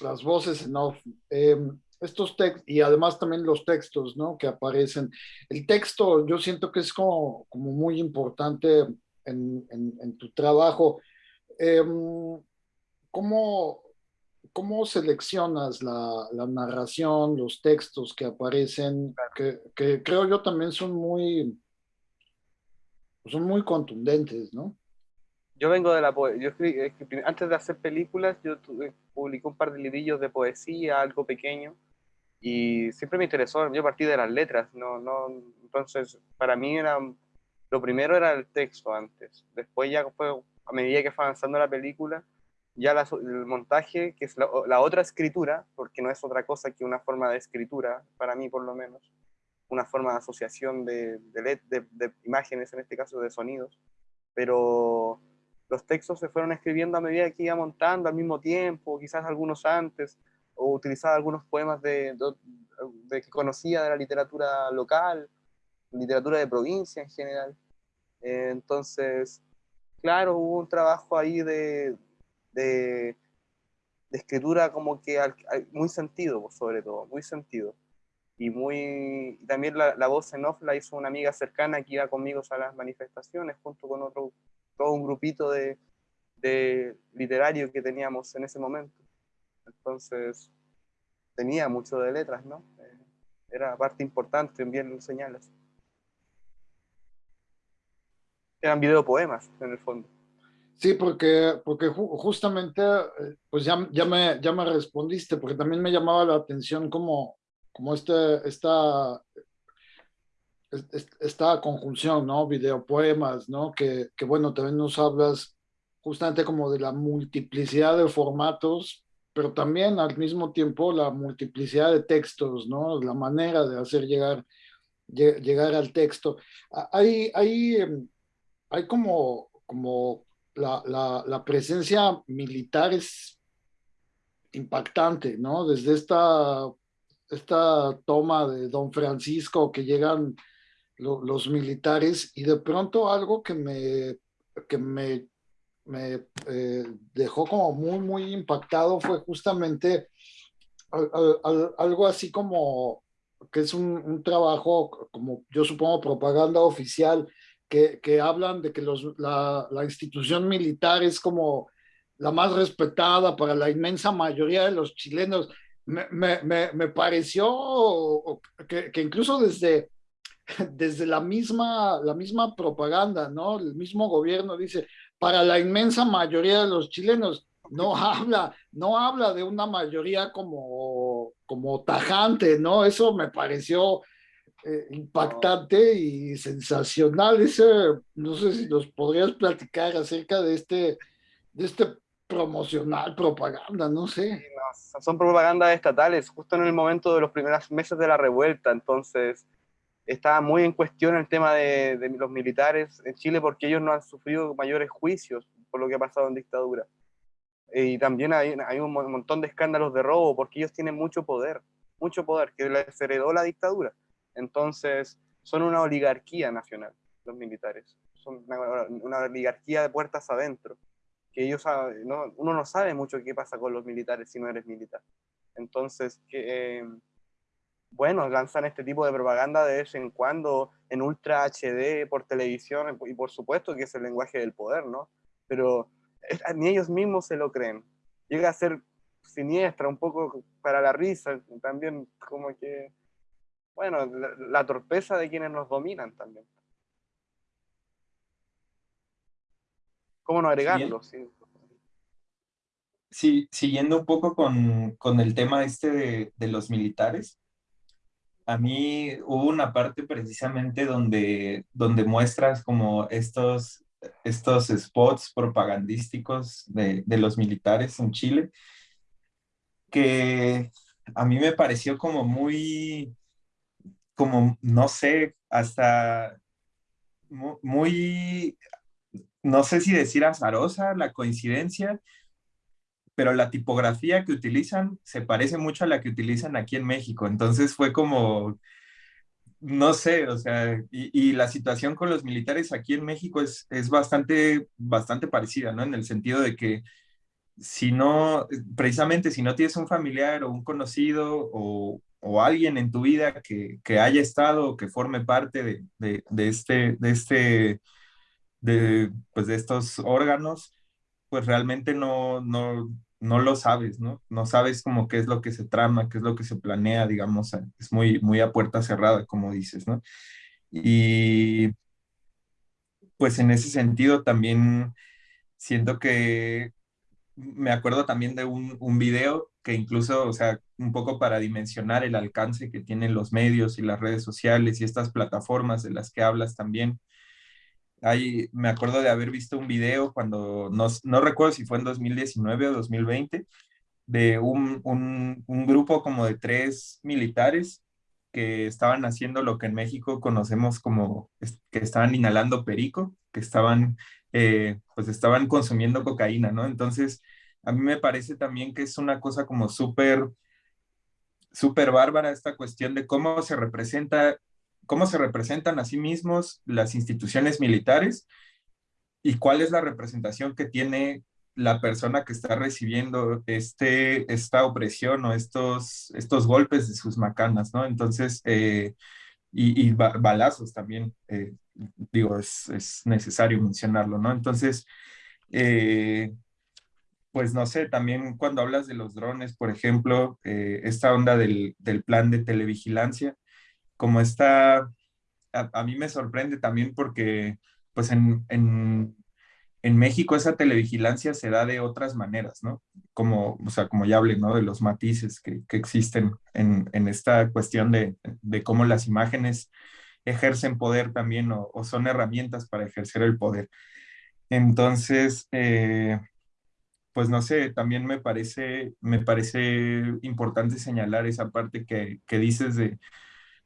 S3: las voces en off. Eh, estos textos, y además también los textos, ¿no? Que aparecen. El texto yo siento que es como, como muy importante en, en, en tu trabajo. Eh, ¿cómo, ¿Cómo seleccionas la, la, narración, los textos que aparecen, que, que, creo yo también son muy, son muy contundentes, ¿no?
S5: Yo vengo de la poesía, antes de hacer películas, yo tuve, publiqué un par de librillos de poesía, algo pequeño, y siempre me interesó, yo partí de las letras, no, no, entonces para mí era, lo primero era el texto antes, después ya fue a medida que fue avanzando la película, ya el montaje, que es la, otra escritura, porque no es otra cosa que una forma de escritura, para mí por lo menos, una forma de asociación de, de, de, imágenes, en este caso de sonidos, pero los textos se fueron escribiendo a medida que iba montando al mismo tiempo, quizás algunos antes, o utilizaba algunos poemas de, de, que conocía de la literatura local, literatura de provincia en general. Eh, entonces, claro, hubo un trabajo ahí de, de, escritura como que muy sentido, sobre todo, muy sentido. Y muy también la, voz en off la hizo una amiga cercana que iba conmigo a las manifestaciones, junto con otro, todo un grupito de, de literario que teníamos en ese momento. Entonces, tenía mucho de letras, ¿no? Eh, era parte importante enviar señales. Eran videopoemas, en el fondo.
S3: Sí, porque, porque justamente, eh, pues ya, ya, me, ya me respondiste, porque también me llamaba la atención como, como este, esta, esta conjunción, ¿no? Videopoemas, ¿no? Que, que bueno, también nos hablas justamente como de la multiplicidad de formatos, pero también al mismo tiempo la multiplicidad de textos, ¿no? La manera de hacer llegar, llegar al texto. Hay, hay, em, hay como, como la, la, presencia militar es impactante, ¿no? Desde esta, esta toma de Don Francisco que llegan los militares y de pronto algo que me, que me me eh, dejó como muy, muy impactado fue justamente algo así como que es un, trabajo, como yo supongo, propaganda oficial, que, que hablan de que los, la, la, institución militar es como la más respetada para la inmensa mayoría de los chilenos. Me, me, me, pareció que, que, incluso desde, desde la, misma, la misma propaganda, ¿no? El mismo gobierno dice, para la inmensa mayoría de los chilenos. No habla, no habla de una mayoría como, como tajante, ¿no? Eso me pareció eh, impactante y sensacional. Ese, no sé si nos podrías platicar acerca de este, de este promocional, propaganda, no sé.
S5: son propagandas estatales, justo en el momento de los primeros meses de la revuelta, entonces estaba muy en cuestión el tema de, los militares en Chile porque ellos no han sufrido mayores juicios por lo que ha pasado en dictadura. Y también hay, hay un montón de escándalos de robo porque ellos tienen mucho poder, mucho poder que les heredó la dictadura. Entonces, son una oligarquía nacional, los militares. Son una, oligarquía de puertas adentro. Que ellos, no, uno no sabe mucho qué pasa con los militares si no eres militar. Entonces, que, eh, bueno, lanzan este tipo de propaganda de vez en cuando en Ultra HD por televisión y por supuesto que es el lenguaje del poder, ¿no? Pero ni ellos mismos se lo creen. Llega a ser siniestra, un poco para la risa, también como que, bueno, la, torpeza de quienes nos dominan también. ¿Cómo no agregarlo? Sí,
S4: sí. siguiendo un poco con, con el tema este de, de los militares, a mí hubo una parte precisamente donde, donde muestras como estos, estos spots propagandísticos de, de los militares en Chile, que a mí me pareció como muy, como, no sé, hasta muy, no sé si decir azarosa la coincidencia, pero la tipografía que utilizan se parece mucho a la que utilizan aquí en México. Entonces fue como, no sé, o sea, y, la situación con los militares aquí en México es, es bastante, bastante parecida, ¿no? En el sentido de que si no, precisamente si no tienes un familiar o un conocido o, o alguien en tu vida que, que, haya estado que forme parte de, de, de este, de este, de, pues de estos órganos, pues realmente no, no, no lo sabes, ¿no? No sabes como qué es lo que se trama, qué es lo que se planea, digamos, es muy, muy a puerta cerrada, como dices, ¿no? Y pues en ese sentido también siento que me acuerdo también de un, un video que incluso, o sea, un poco para dimensionar el alcance que tienen los medios y las redes sociales y estas plataformas de las que hablas también, me acuerdo de haber visto un video cuando, no, no recuerdo si fue en 2019 o 2020, de un, un, un, grupo como de tres militares que estaban haciendo lo que en México conocemos como que estaban inhalando perico, que estaban, eh, pues estaban consumiendo cocaína, ¿no? Entonces, a mí me parece también que es una cosa como súper, súper bárbara esta cuestión de cómo se representa, cómo se representan a sí mismos las instituciones militares y cuál es la representación que tiene la persona que está recibiendo este, esta opresión o estos, estos golpes de sus macanas, ¿no? Entonces, eh, y, balazos también, eh, digo, es, es, necesario mencionarlo, ¿no? Entonces, eh, pues no sé, también cuando hablas de los drones, por ejemplo, esta onda del, del, plan de televigilancia, como está, a, a, mí me sorprende también porque, pues en, en en México esa televigilancia se da de otras maneras, ¿no? Como, o sea, como ya hablé, ¿no? De los matices que, que existen en, en, esta cuestión de, de, cómo las imágenes ejercen poder también o, son herramientas para ejercer el poder. Entonces, eh, pues no sé, también me parece, me parece importante señalar esa parte que, que dices de,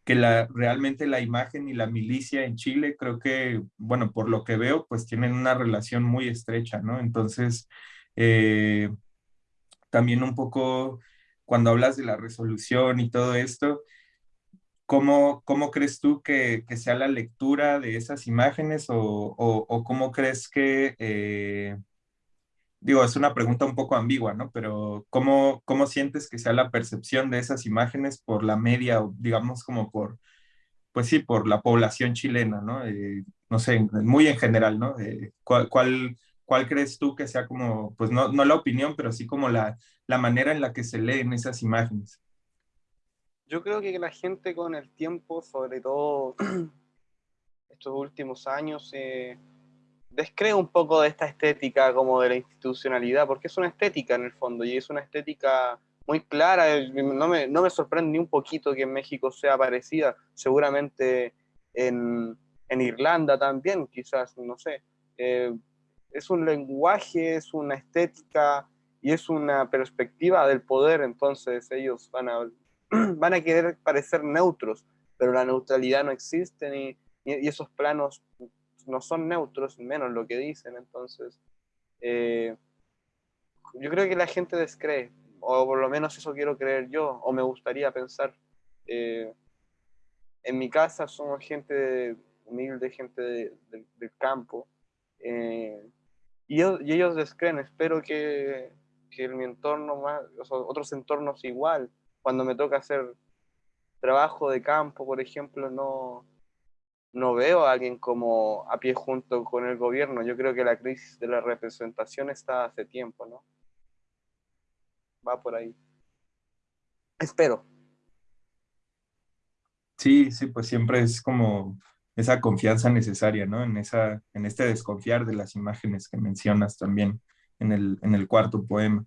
S4: que la, realmente la imagen y la milicia en Chile, creo que, bueno, por lo que veo, pues tienen una relación muy estrecha, ¿no? Entonces, eh, también un poco cuando hablas de la resolución y todo esto, ¿cómo, cómo crees tú que, sea la lectura de esas imágenes o, o, cómo crees que... Eh, digo, es una pregunta un poco ambigua, ¿no? Pero ¿cómo, ¿cómo sientes que sea la percepción de esas imágenes por la media, digamos como por, pues sí, por la población chilena, ¿no? Eh, no sé, muy en general, ¿no? Eh, ¿cuál, cuál, cuál, crees tú que sea como, pues no, no la opinión, pero sí como la, la manera en la que se leen esas imágenes?
S5: Yo creo que la gente con el tiempo, sobre todo estos últimos años, eh, descreo un poco de esta estética como de la institucionalidad, porque es una estética en el fondo y es una estética muy clara. No me, no me sorprende ni un poquito que en México sea parecida, seguramente en, en Irlanda también, quizás, no sé. Eh, es un lenguaje, es una estética y es una perspectiva del poder, entonces ellos van a, van a querer parecer neutros, pero la neutralidad no existe y, y esos planos no son neutros, menos lo que dicen, entonces eh, yo creo que la gente descree, o por lo menos eso quiero creer yo, o me gustaría pensar. Eh, en mi casa somos gente humilde, gente del campo, eh, y, ellos descreen, espero que, que en mi entorno, más, otros entornos igual, cuando me toca hacer trabajo de campo, por ejemplo, no, no veo a alguien como a pie junto con el gobierno. Yo creo que la crisis de la representación está hace tiempo, ¿no? Va por ahí. Espero.
S4: Sí, sí, pues siempre es como esa confianza necesaria, ¿no? En, esa, en este desconfiar de las imágenes que mencionas también en el, en el cuarto poema.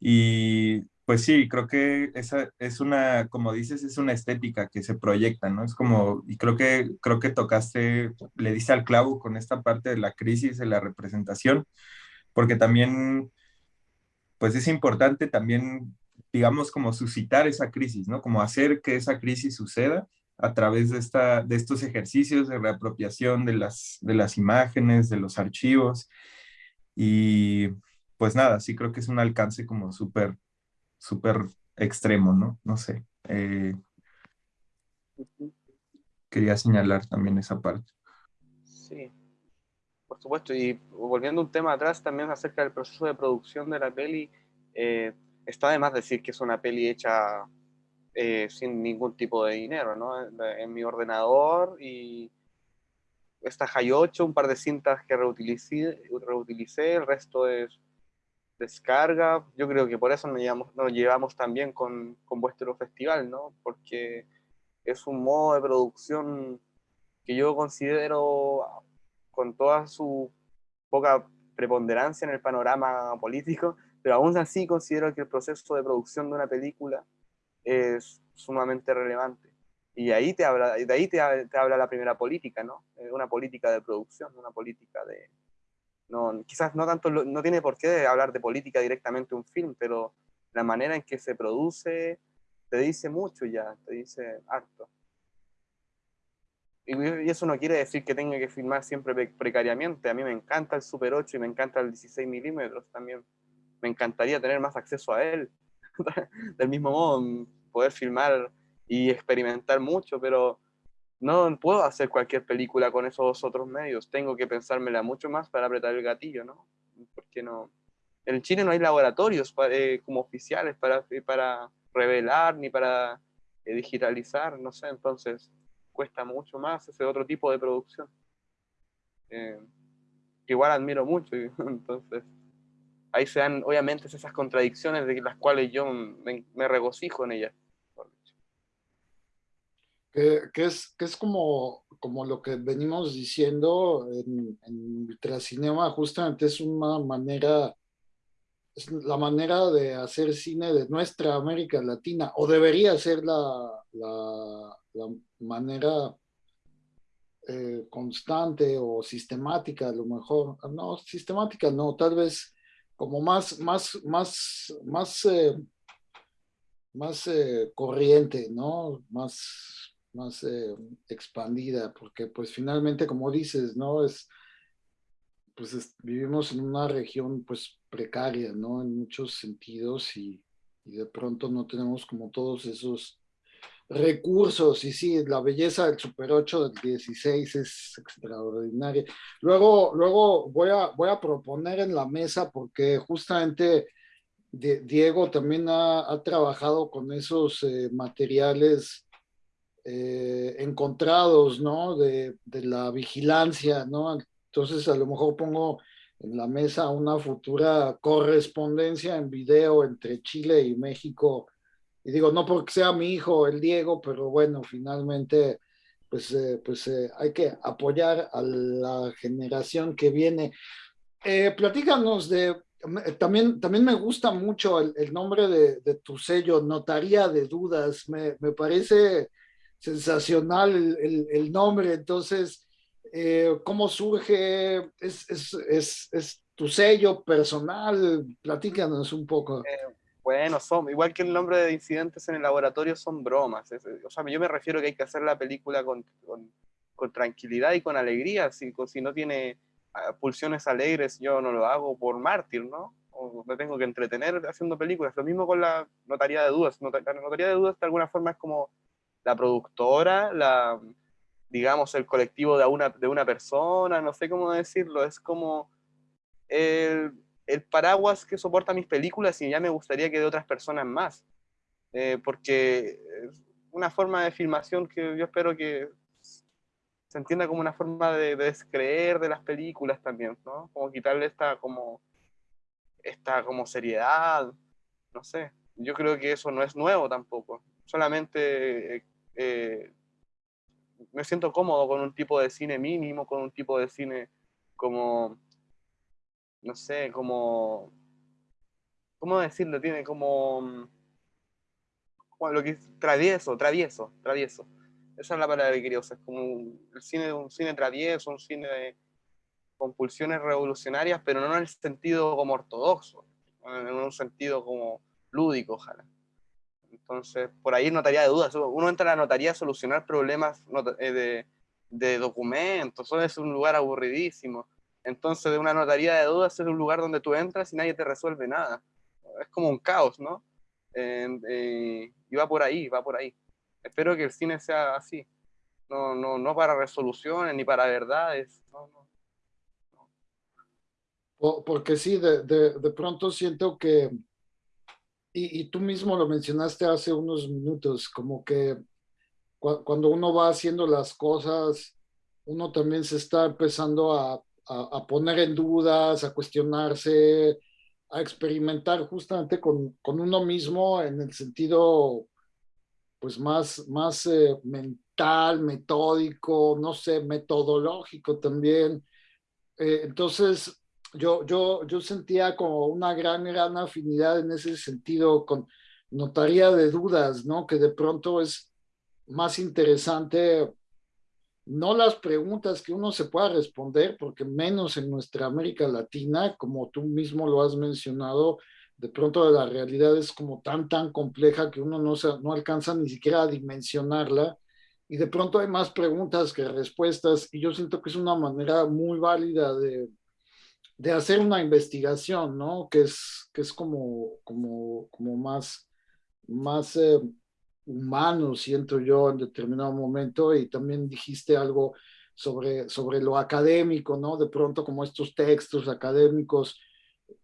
S4: Y pues sí, creo que esa es una, como dices, es una estética que se proyecta, ¿no? Es como, y creo que, creo que tocaste, le diste al clavo con esta parte de la crisis de la representación, porque también, pues es importante también, digamos, como suscitar esa crisis, ¿no? Como hacer que esa crisis suceda a través de, esta, de estos ejercicios de reapropiación de las, de las imágenes, de los archivos, y pues nada, sí creo que es un alcance como súper súper extremo, ¿no? No sé. Eh, quería señalar también esa parte.
S5: Sí, por supuesto. Y volviendo un tema atrás también acerca del proceso de producción de la peli, eh, está de más decir que es una peli hecha eh, sin ningún tipo de dinero, ¿no? En, mi ordenador y esta High 8, un par de cintas que reutilicé, reutilicé el resto es descarga. Yo creo que por eso nos llevamos, nos llevamos también con, con vuestro festival, ¿no? Porque es un modo de producción que yo considero, con toda su poca preponderancia en el panorama político, pero aún así considero que el proceso de producción de una película es sumamente relevante. Y ahí te habla, de ahí te, te habla la primera política, ¿no? Eh, una política de producción, una política de, no, quizás no tanto, no tiene por qué hablar de política directamente un film, pero la manera en que se produce te dice mucho ya, te dice harto. Y eso no quiere decir que tenga que filmar siempre precariamente. A mí me encanta el Super 8 y me encanta el 16 milímetros también. Me encantaría tener más acceso a él. Del mismo modo, poder filmar y experimentar mucho, pero no puedo hacer cualquier película con esos otros medios. Tengo que pensármela mucho más para apretar el gatillo, ¿no? Porque no. En Chile no hay laboratorios eh, como oficiales para, para revelar ni para eh, digitalizar, no sé, entonces cuesta mucho más ese otro tipo de producción. Eh, igual admiro mucho, entonces ahí se dan obviamente esas contradicciones de las cuales yo me, regocijo en ellas.
S3: Que, es, que es como, como lo que venimos diciendo en, en Ultracinema, justamente es una manera es la manera de hacer cine de nuestra América Latina, o debería ser la, la, manera eh, constante o sistemática, a lo mejor. No, sistemática no, tal vez como más, más, más, más, eh, más eh, corriente, ¿no? Más, más expandida, porque pues finalmente, como dices, ¿no? Es, pues vivimos en una región pues precaria, ¿no? En muchos sentidos y, de pronto no tenemos como todos esos recursos y sí, la belleza del Super 8 del 16 es extraordinaria. Luego, luego voy, a, voy a proponer en la mesa porque justamente Diego también ha, trabajado con esos eh, materiales eh, encontrados, ¿no? De, de, la vigilancia, ¿no? Entonces, a lo mejor pongo en la mesa una futura correspondencia en video entre Chile y México. Y digo, no porque sea mi hijo, el Diego, pero bueno, finalmente, pues, eh, pues eh, hay que apoyar a la generación que viene. Platícanos de, también, también me gusta mucho el, nombre de, tu sello, Notaría de Dudas, me, parece sensacional el, el nombre, entonces eh, cómo surge, es, es, es, es, tu sello personal, platícanos un poco.
S5: Eh, bueno, son, igual que el nombre de incidentes en el laboratorio son bromas, o sea, yo me refiero que hay que hacer la película con, con, con tranquilidad y con alegría, si, si no tiene ah, pulsiones alegres, yo no lo hago por mártir, ¿no? O me tengo que entretener haciendo películas. Lo mismo con la notaría de dudas. La notaría de dudas de alguna forma es como la productora, la, digamos, el colectivo de una, de una persona, no sé cómo decirlo, es como el, el paraguas que soporta mis películas y ya me gustaría que de otras personas más, eh, porque es una forma de filmación que yo espero que se entienda como una forma de, descreer de las películas también, ¿no? Como quitarle esta como, esta como seriedad, no sé, yo creo que eso no es nuevo tampoco, solamente... Eh, me siento cómodo con un tipo de cine mínimo, con un tipo de cine como, no sé, como, ¿cómo decirlo? Tiene como, bueno, lo que es travieso, travieso, travieso. Esa es la palabra que quería usar, como el cine, un cine travieso, un cine de, con pulsiones revolucionarias, pero no en el sentido como ortodoxo, en un sentido como lúdico, ojalá. Entonces, por ahí notaría de dudas. Uno entra a la notaría a solucionar problemas eh, de, de documentos, eso es un lugar aburridísimo. Entonces, de una notaría de dudas es un lugar donde tú entras y nadie te resuelve nada. Es como un caos, ¿no? Eh, y va por ahí, va por ahí. Espero que el cine sea así. No, no, no para resoluciones ni para verdades. No,
S3: no, Porque sí, de, de, de pronto siento que y, tú mismo lo mencionaste hace unos minutos, como que cuando uno va haciendo las cosas, uno también se está empezando a, a, poner en dudas, a cuestionarse, a experimentar justamente con, con uno mismo en el sentido pues más, más eh, mental, metódico, no sé, metodológico también. Eh, entonces, yo, yo, yo sentía como una gran, gran afinidad en ese sentido con notaría de dudas, ¿no? Que de pronto es más interesante, no las preguntas que uno se pueda responder, porque menos en nuestra América Latina, como tú mismo lo has mencionado, de pronto la realidad es como tan, tan compleja que uno no, se, no alcanza ni siquiera a dimensionarla y de pronto hay más preguntas que respuestas y yo siento que es una manera muy válida de, de hacer una investigación, ¿no? Que es, que es como, como, como más, más eh, humano, siento yo, en determinado momento y también dijiste algo sobre, sobre lo académico, ¿no? De pronto como estos textos académicos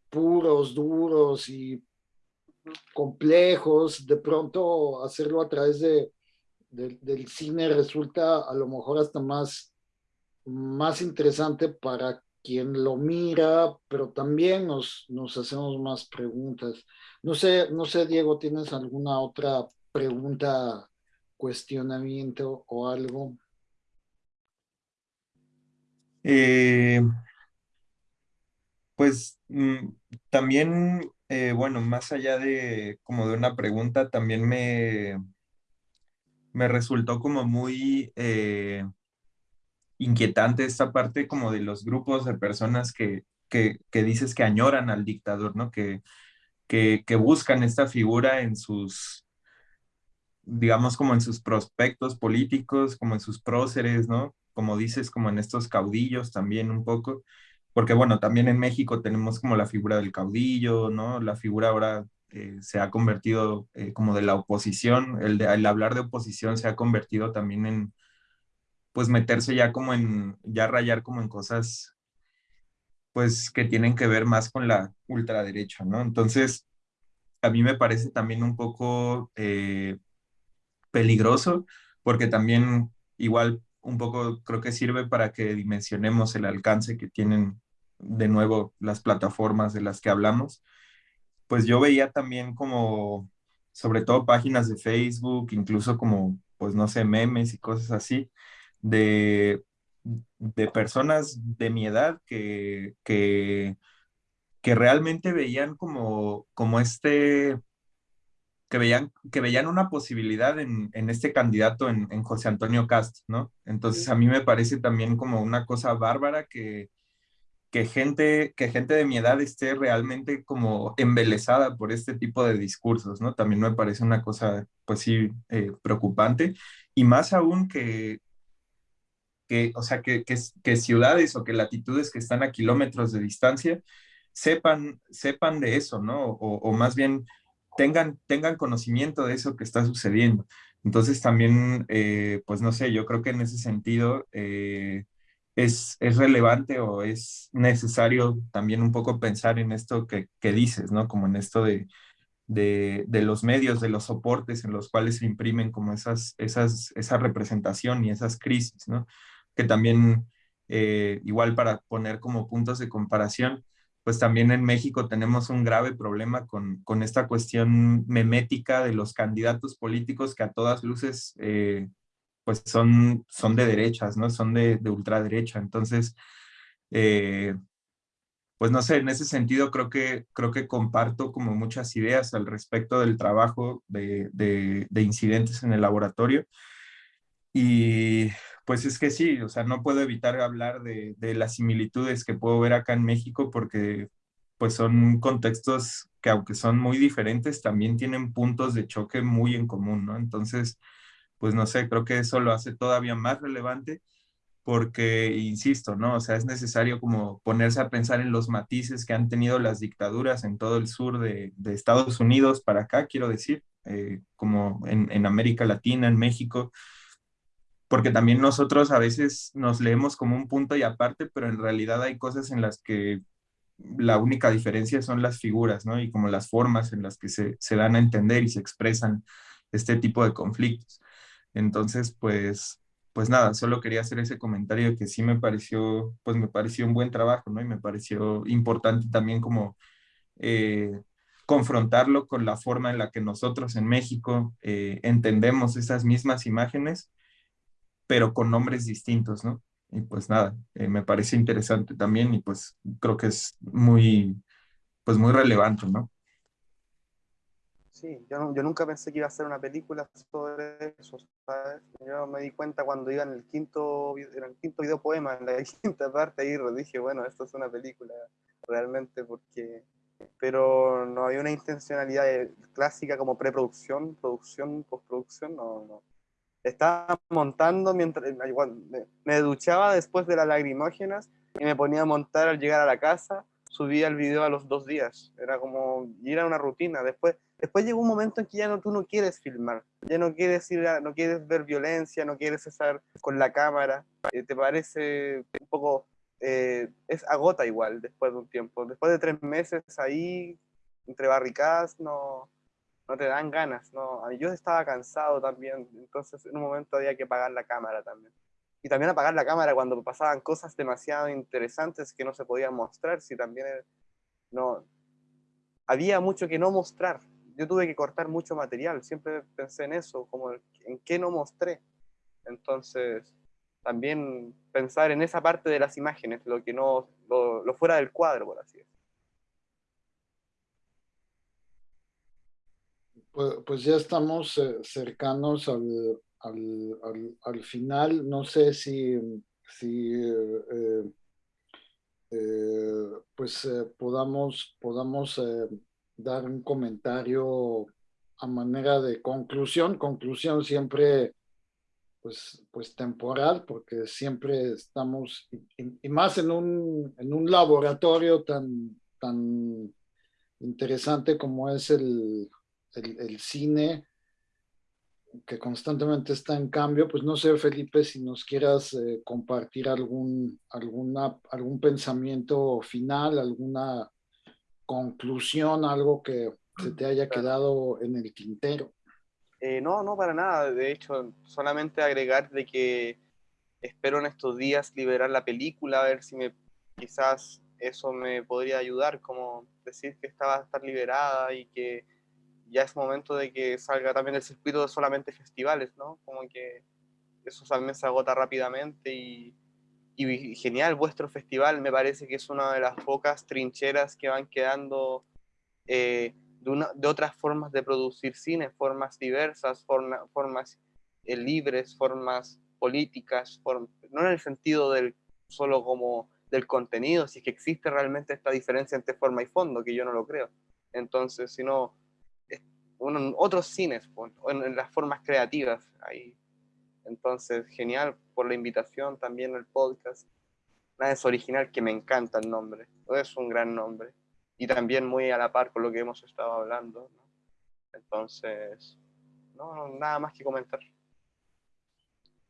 S3: puros, duros y complejos, de pronto hacerlo a través de, del cine resulta a lo mejor hasta más, más interesante para quien lo mira, pero también nos, hacemos más preguntas. No sé, no sé, Diego, ¿tienes alguna otra pregunta, cuestionamiento o algo?
S4: Eh, pues mm, también, eh, bueno, más allá de como de una pregunta, también me, me resultó como muy eh, inquietante esta parte como de los grupos de personas que, que, dices que añoran al dictador, ¿no? Que, que, que buscan esta figura en sus, digamos, como en sus prospectos políticos, como en sus próceres, ¿no? Como dices, como en estos caudillos también un poco porque bueno, también en México tenemos como la figura del caudillo, ¿no? La figura ahora eh, se ha convertido eh, como de la oposición, el, de, el hablar de oposición se ha convertido también en, pues meterse ya como en, ya rayar como en cosas, pues que tienen que ver más con la ultraderecha, ¿no? Entonces, a mí me parece también un poco eh, peligroso, porque también igual un poco creo que sirve para que dimensionemos el alcance que tienen de nuevo las plataformas de las que hablamos. Pues yo veía también como, sobre todo páginas de Facebook, incluso como, pues no sé, memes y cosas así, de, de personas de mi edad que, que, que realmente veían como, como este que veían, que veían una posibilidad en, en este candidato, en, en, José Antonio Cast, ¿no? Entonces a mí me parece también como una cosa bárbara que, que, gente, que gente de mi edad esté realmente como embelesada por este tipo de discursos, ¿no? También me parece una cosa, pues sí, eh, preocupante. Y más aún que, que o sea, que, que, que ciudades o que latitudes que están a kilómetros de distancia sepan, sepan de eso, ¿no? O, o más bien tengan, tengan conocimiento de eso que está sucediendo. Entonces también, eh, pues no sé, yo creo que en ese sentido eh, es, es, relevante o es necesario también un poco pensar en esto que, que dices, ¿no? Como en esto de, de, de, los medios, de los soportes en los cuales se imprimen como esas, esas, esa representación y esas crisis, ¿no? Que también, eh, igual para poner como puntos de comparación, pues también en México tenemos un grave problema con, con esta cuestión memética de los candidatos políticos que a todas luces eh, pues son, son de derechas, ¿no? Son de, de ultraderecha. Entonces, eh, pues no sé, en ese sentido creo que, creo que comparto como muchas ideas al respecto del trabajo de, de, de incidentes en el laboratorio. Y pues es que sí, o sea, no puedo evitar hablar de, las similitudes que puedo ver acá en México porque pues son contextos que aunque son muy diferentes, también tienen puntos de choque muy en común, ¿no? Entonces, pues no sé, creo que eso lo hace todavía más relevante porque, insisto, ¿no? O sea, es necesario como ponerse a pensar en los matices que han tenido las dictaduras en todo el sur de, Estados Unidos para acá, quiero decir, eh, como en América Latina, en México, porque también nosotros a veces nos leemos como un punto y aparte, pero en realidad hay cosas en las que la única diferencia son las figuras, ¿no? Y como las formas en las que se, se dan a entender y se expresan este tipo de conflictos. Entonces, pues, pues nada, solo quería hacer ese comentario que sí me pareció, pues me pareció un buen trabajo, ¿no? Y me pareció importante también como eh, confrontarlo con la forma en la que nosotros en México eh, entendemos esas mismas imágenes pero con nombres distintos, ¿no? Y pues nada, eh, me parece interesante también y pues creo que es muy, pues muy relevante, ¿no?
S5: Sí, yo, yo nunca pensé que iba a ser una película sobre eso, ¿sabes? Yo me di cuenta cuando iba en el quinto, en el quinto video poema, en la quinta parte, ahí dije, bueno, esto es una película realmente porque pero no había una intencionalidad clásica como preproducción, producción, postproducción, no, no. Estaba montando mientras me, me duchaba después de las lagrimógenas y me ponía a montar al llegar a la casa, subía el video a los dos días, era como, y era una rutina, después, después llegó un momento en que ya no, tú no quieres filmar, ya no quieres ir, no quieres ver violencia, no quieres estar con la cámara, eh, te parece un poco eh, es agota igual después de un tiempo. Después de tres meses ahí, entre barricadas, no, no te dan ganas. No. Yo estaba cansado también, entonces en un momento había que apagar la cámara también. Y también apagar la cámara cuando pasaban cosas demasiado interesantes que no se podían mostrar, si también no, había mucho que no mostrar. Yo tuve que cortar mucho material, siempre pensé en eso, como en qué no mostré. Entonces, también pensar en esa parte de las imágenes, lo que no, lo, fuera del cuadro, por así decirlo.
S3: Pues, pues, ya estamos eh, cercanos al, al, al, final. No sé si, si eh, eh, pues podamos, podamos dar un comentario a manera de conclusión. Conclusión siempre pues, pues temporal, porque siempre estamos, y, más en un, en un laboratorio tan, tan interesante como es el, el, cine, que constantemente está en cambio, pues no sé, Felipe, si nos quieras eh, compartir algún, alguna, algún pensamiento final, alguna conclusión, algo que se te haya quedado en el tintero.
S5: Eh, no, no, para nada. De hecho, solamente agregar de que espero en estos días liberar la película, a ver si me quizás eso me podría ayudar, como decir que estaba a estar liberada y que ya es momento de que salga también el circuito de solamente festivales, ¿no? Como que eso también se agota rápidamente y, y genial, vuestro festival me parece que es una de las pocas trincheras que van quedando eh, de, otras formas de producir cine, formas diversas, formas eh, libres, formas políticas, no en el sentido del solo como del contenido, si es que existe realmente esta diferencia entre forma y fondo, que yo no lo creo. Entonces, sino otros cines, en, en, las formas creativas. Ahí. Entonces, genial por la invitación, también el podcast. Nada es original, que me encanta el nombre. Es un gran nombre y también muy a la par con lo que hemos estado hablando. Entonces, no, nada más que comentar.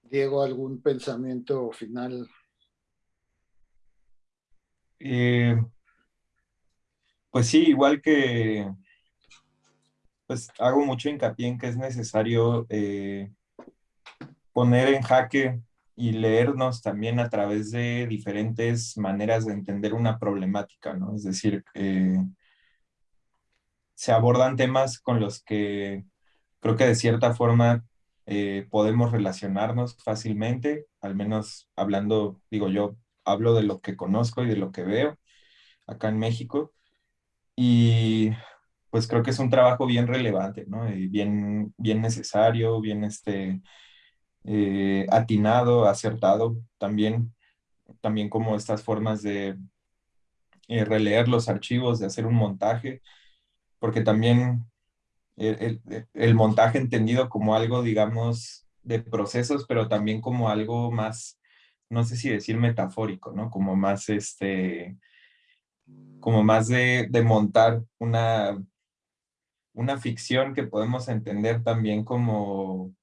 S3: Diego, ¿algún pensamiento final?
S4: Eh, pues sí, igual que pues hago mucho hincapié en que es necesario eh, poner en jaque y leernos también a través de diferentes maneras de entender una problemática, ¿no? Es decir, se abordan temas con los que creo que de cierta forma eh, podemos relacionarnos fácilmente, al menos hablando, digo yo, hablo de lo que conozco y de lo que veo acá en México, y pues creo que es un trabajo bien relevante, ¿no? Y bien, bien necesario, bien este, eh, atinado, acertado también, también como estas formas de eh, releer los archivos, de hacer un montaje, porque también el, el, montaje entendido como algo, digamos, de procesos, pero también como algo más, no sé si decir metafórico, ¿no? Como más, este, como más de, de montar una, una ficción que podemos entender también como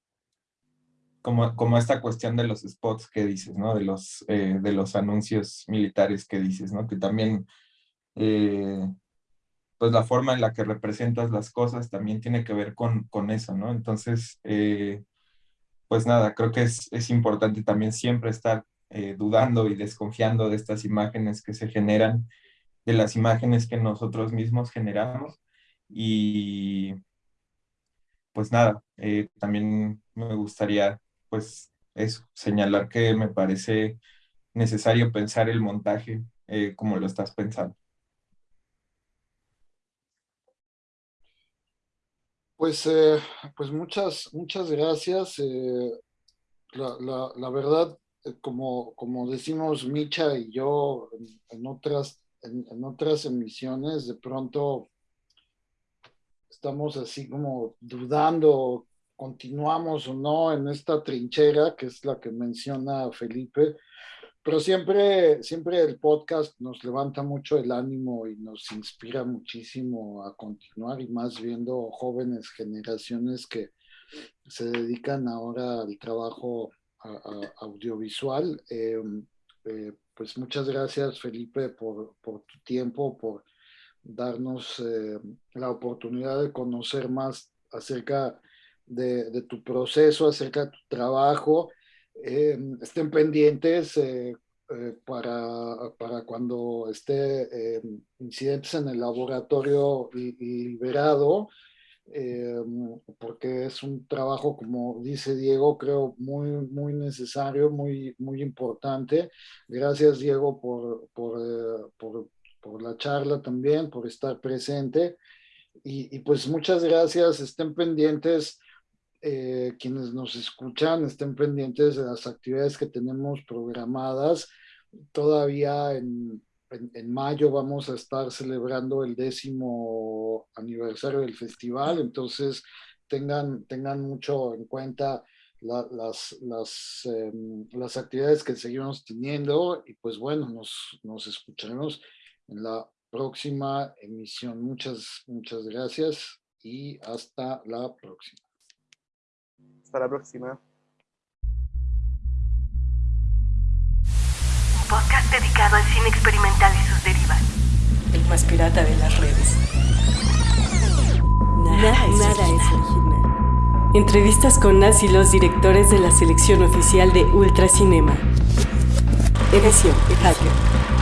S4: como, como esta cuestión de los spots que dices, ¿no? De los, eh, de los anuncios militares que dices, ¿no? Que también, eh, pues la forma en la que representas las cosas también tiene que ver con, con eso, ¿no? Entonces, eh, pues nada, creo que es, es importante también siempre estar dudando y desconfiando de estas imágenes que se generan, de las imágenes que nosotros mismos generamos y pues nada, también me gustaría pues es señalar que me parece necesario pensar el montaje eh, como lo estás pensando.
S3: Pues, eh, pues muchas, muchas gracias. Eh, la, verdad, como, como decimos Micha y yo en, otras en, otras emisiones, de pronto estamos así como dudando, continuamos o no en esta trinchera, que es la que menciona Felipe, pero siempre, siempre el podcast nos levanta mucho el ánimo y nos inspira muchísimo a continuar y más viendo jóvenes generaciones que se dedican ahora al trabajo audiovisual. Em, eh, pues muchas gracias Felipe por, por tu tiempo, por darnos eh, la oportunidad de conocer más acerca de, de, tu proceso, acerca de tu trabajo. Em, estén pendientes eh, para, para, cuando esté em, incidentes en el laboratorio liberado eh, porque es un trabajo, como dice Diego, creo muy, muy necesario, muy, muy importante. Gracias, Diego, por, por, eh, por, por la charla también, por estar presente. Y, y pues muchas gracias, estén pendientes. Eh, quienes nos escuchan estén pendientes de las actividades que tenemos programadas todavía en, en, mayo vamos a estar celebrando el décimo aniversario del festival, entonces tengan, tengan mucho en cuenta las, las, em, las actividades que seguimos teniendo y pues bueno, nos, nos escucharemos en la próxima emisión. Muchas, muchas gracias y hasta la próxima.
S5: Hasta la próxima.
S1: podcast dedicado al cine experimental y sus derivas.
S2: El más pirata de las redes. Nada, nada, es, original. Entrevistas con las y los directores de la selección oficial de Ultracinema. Edición Hacker.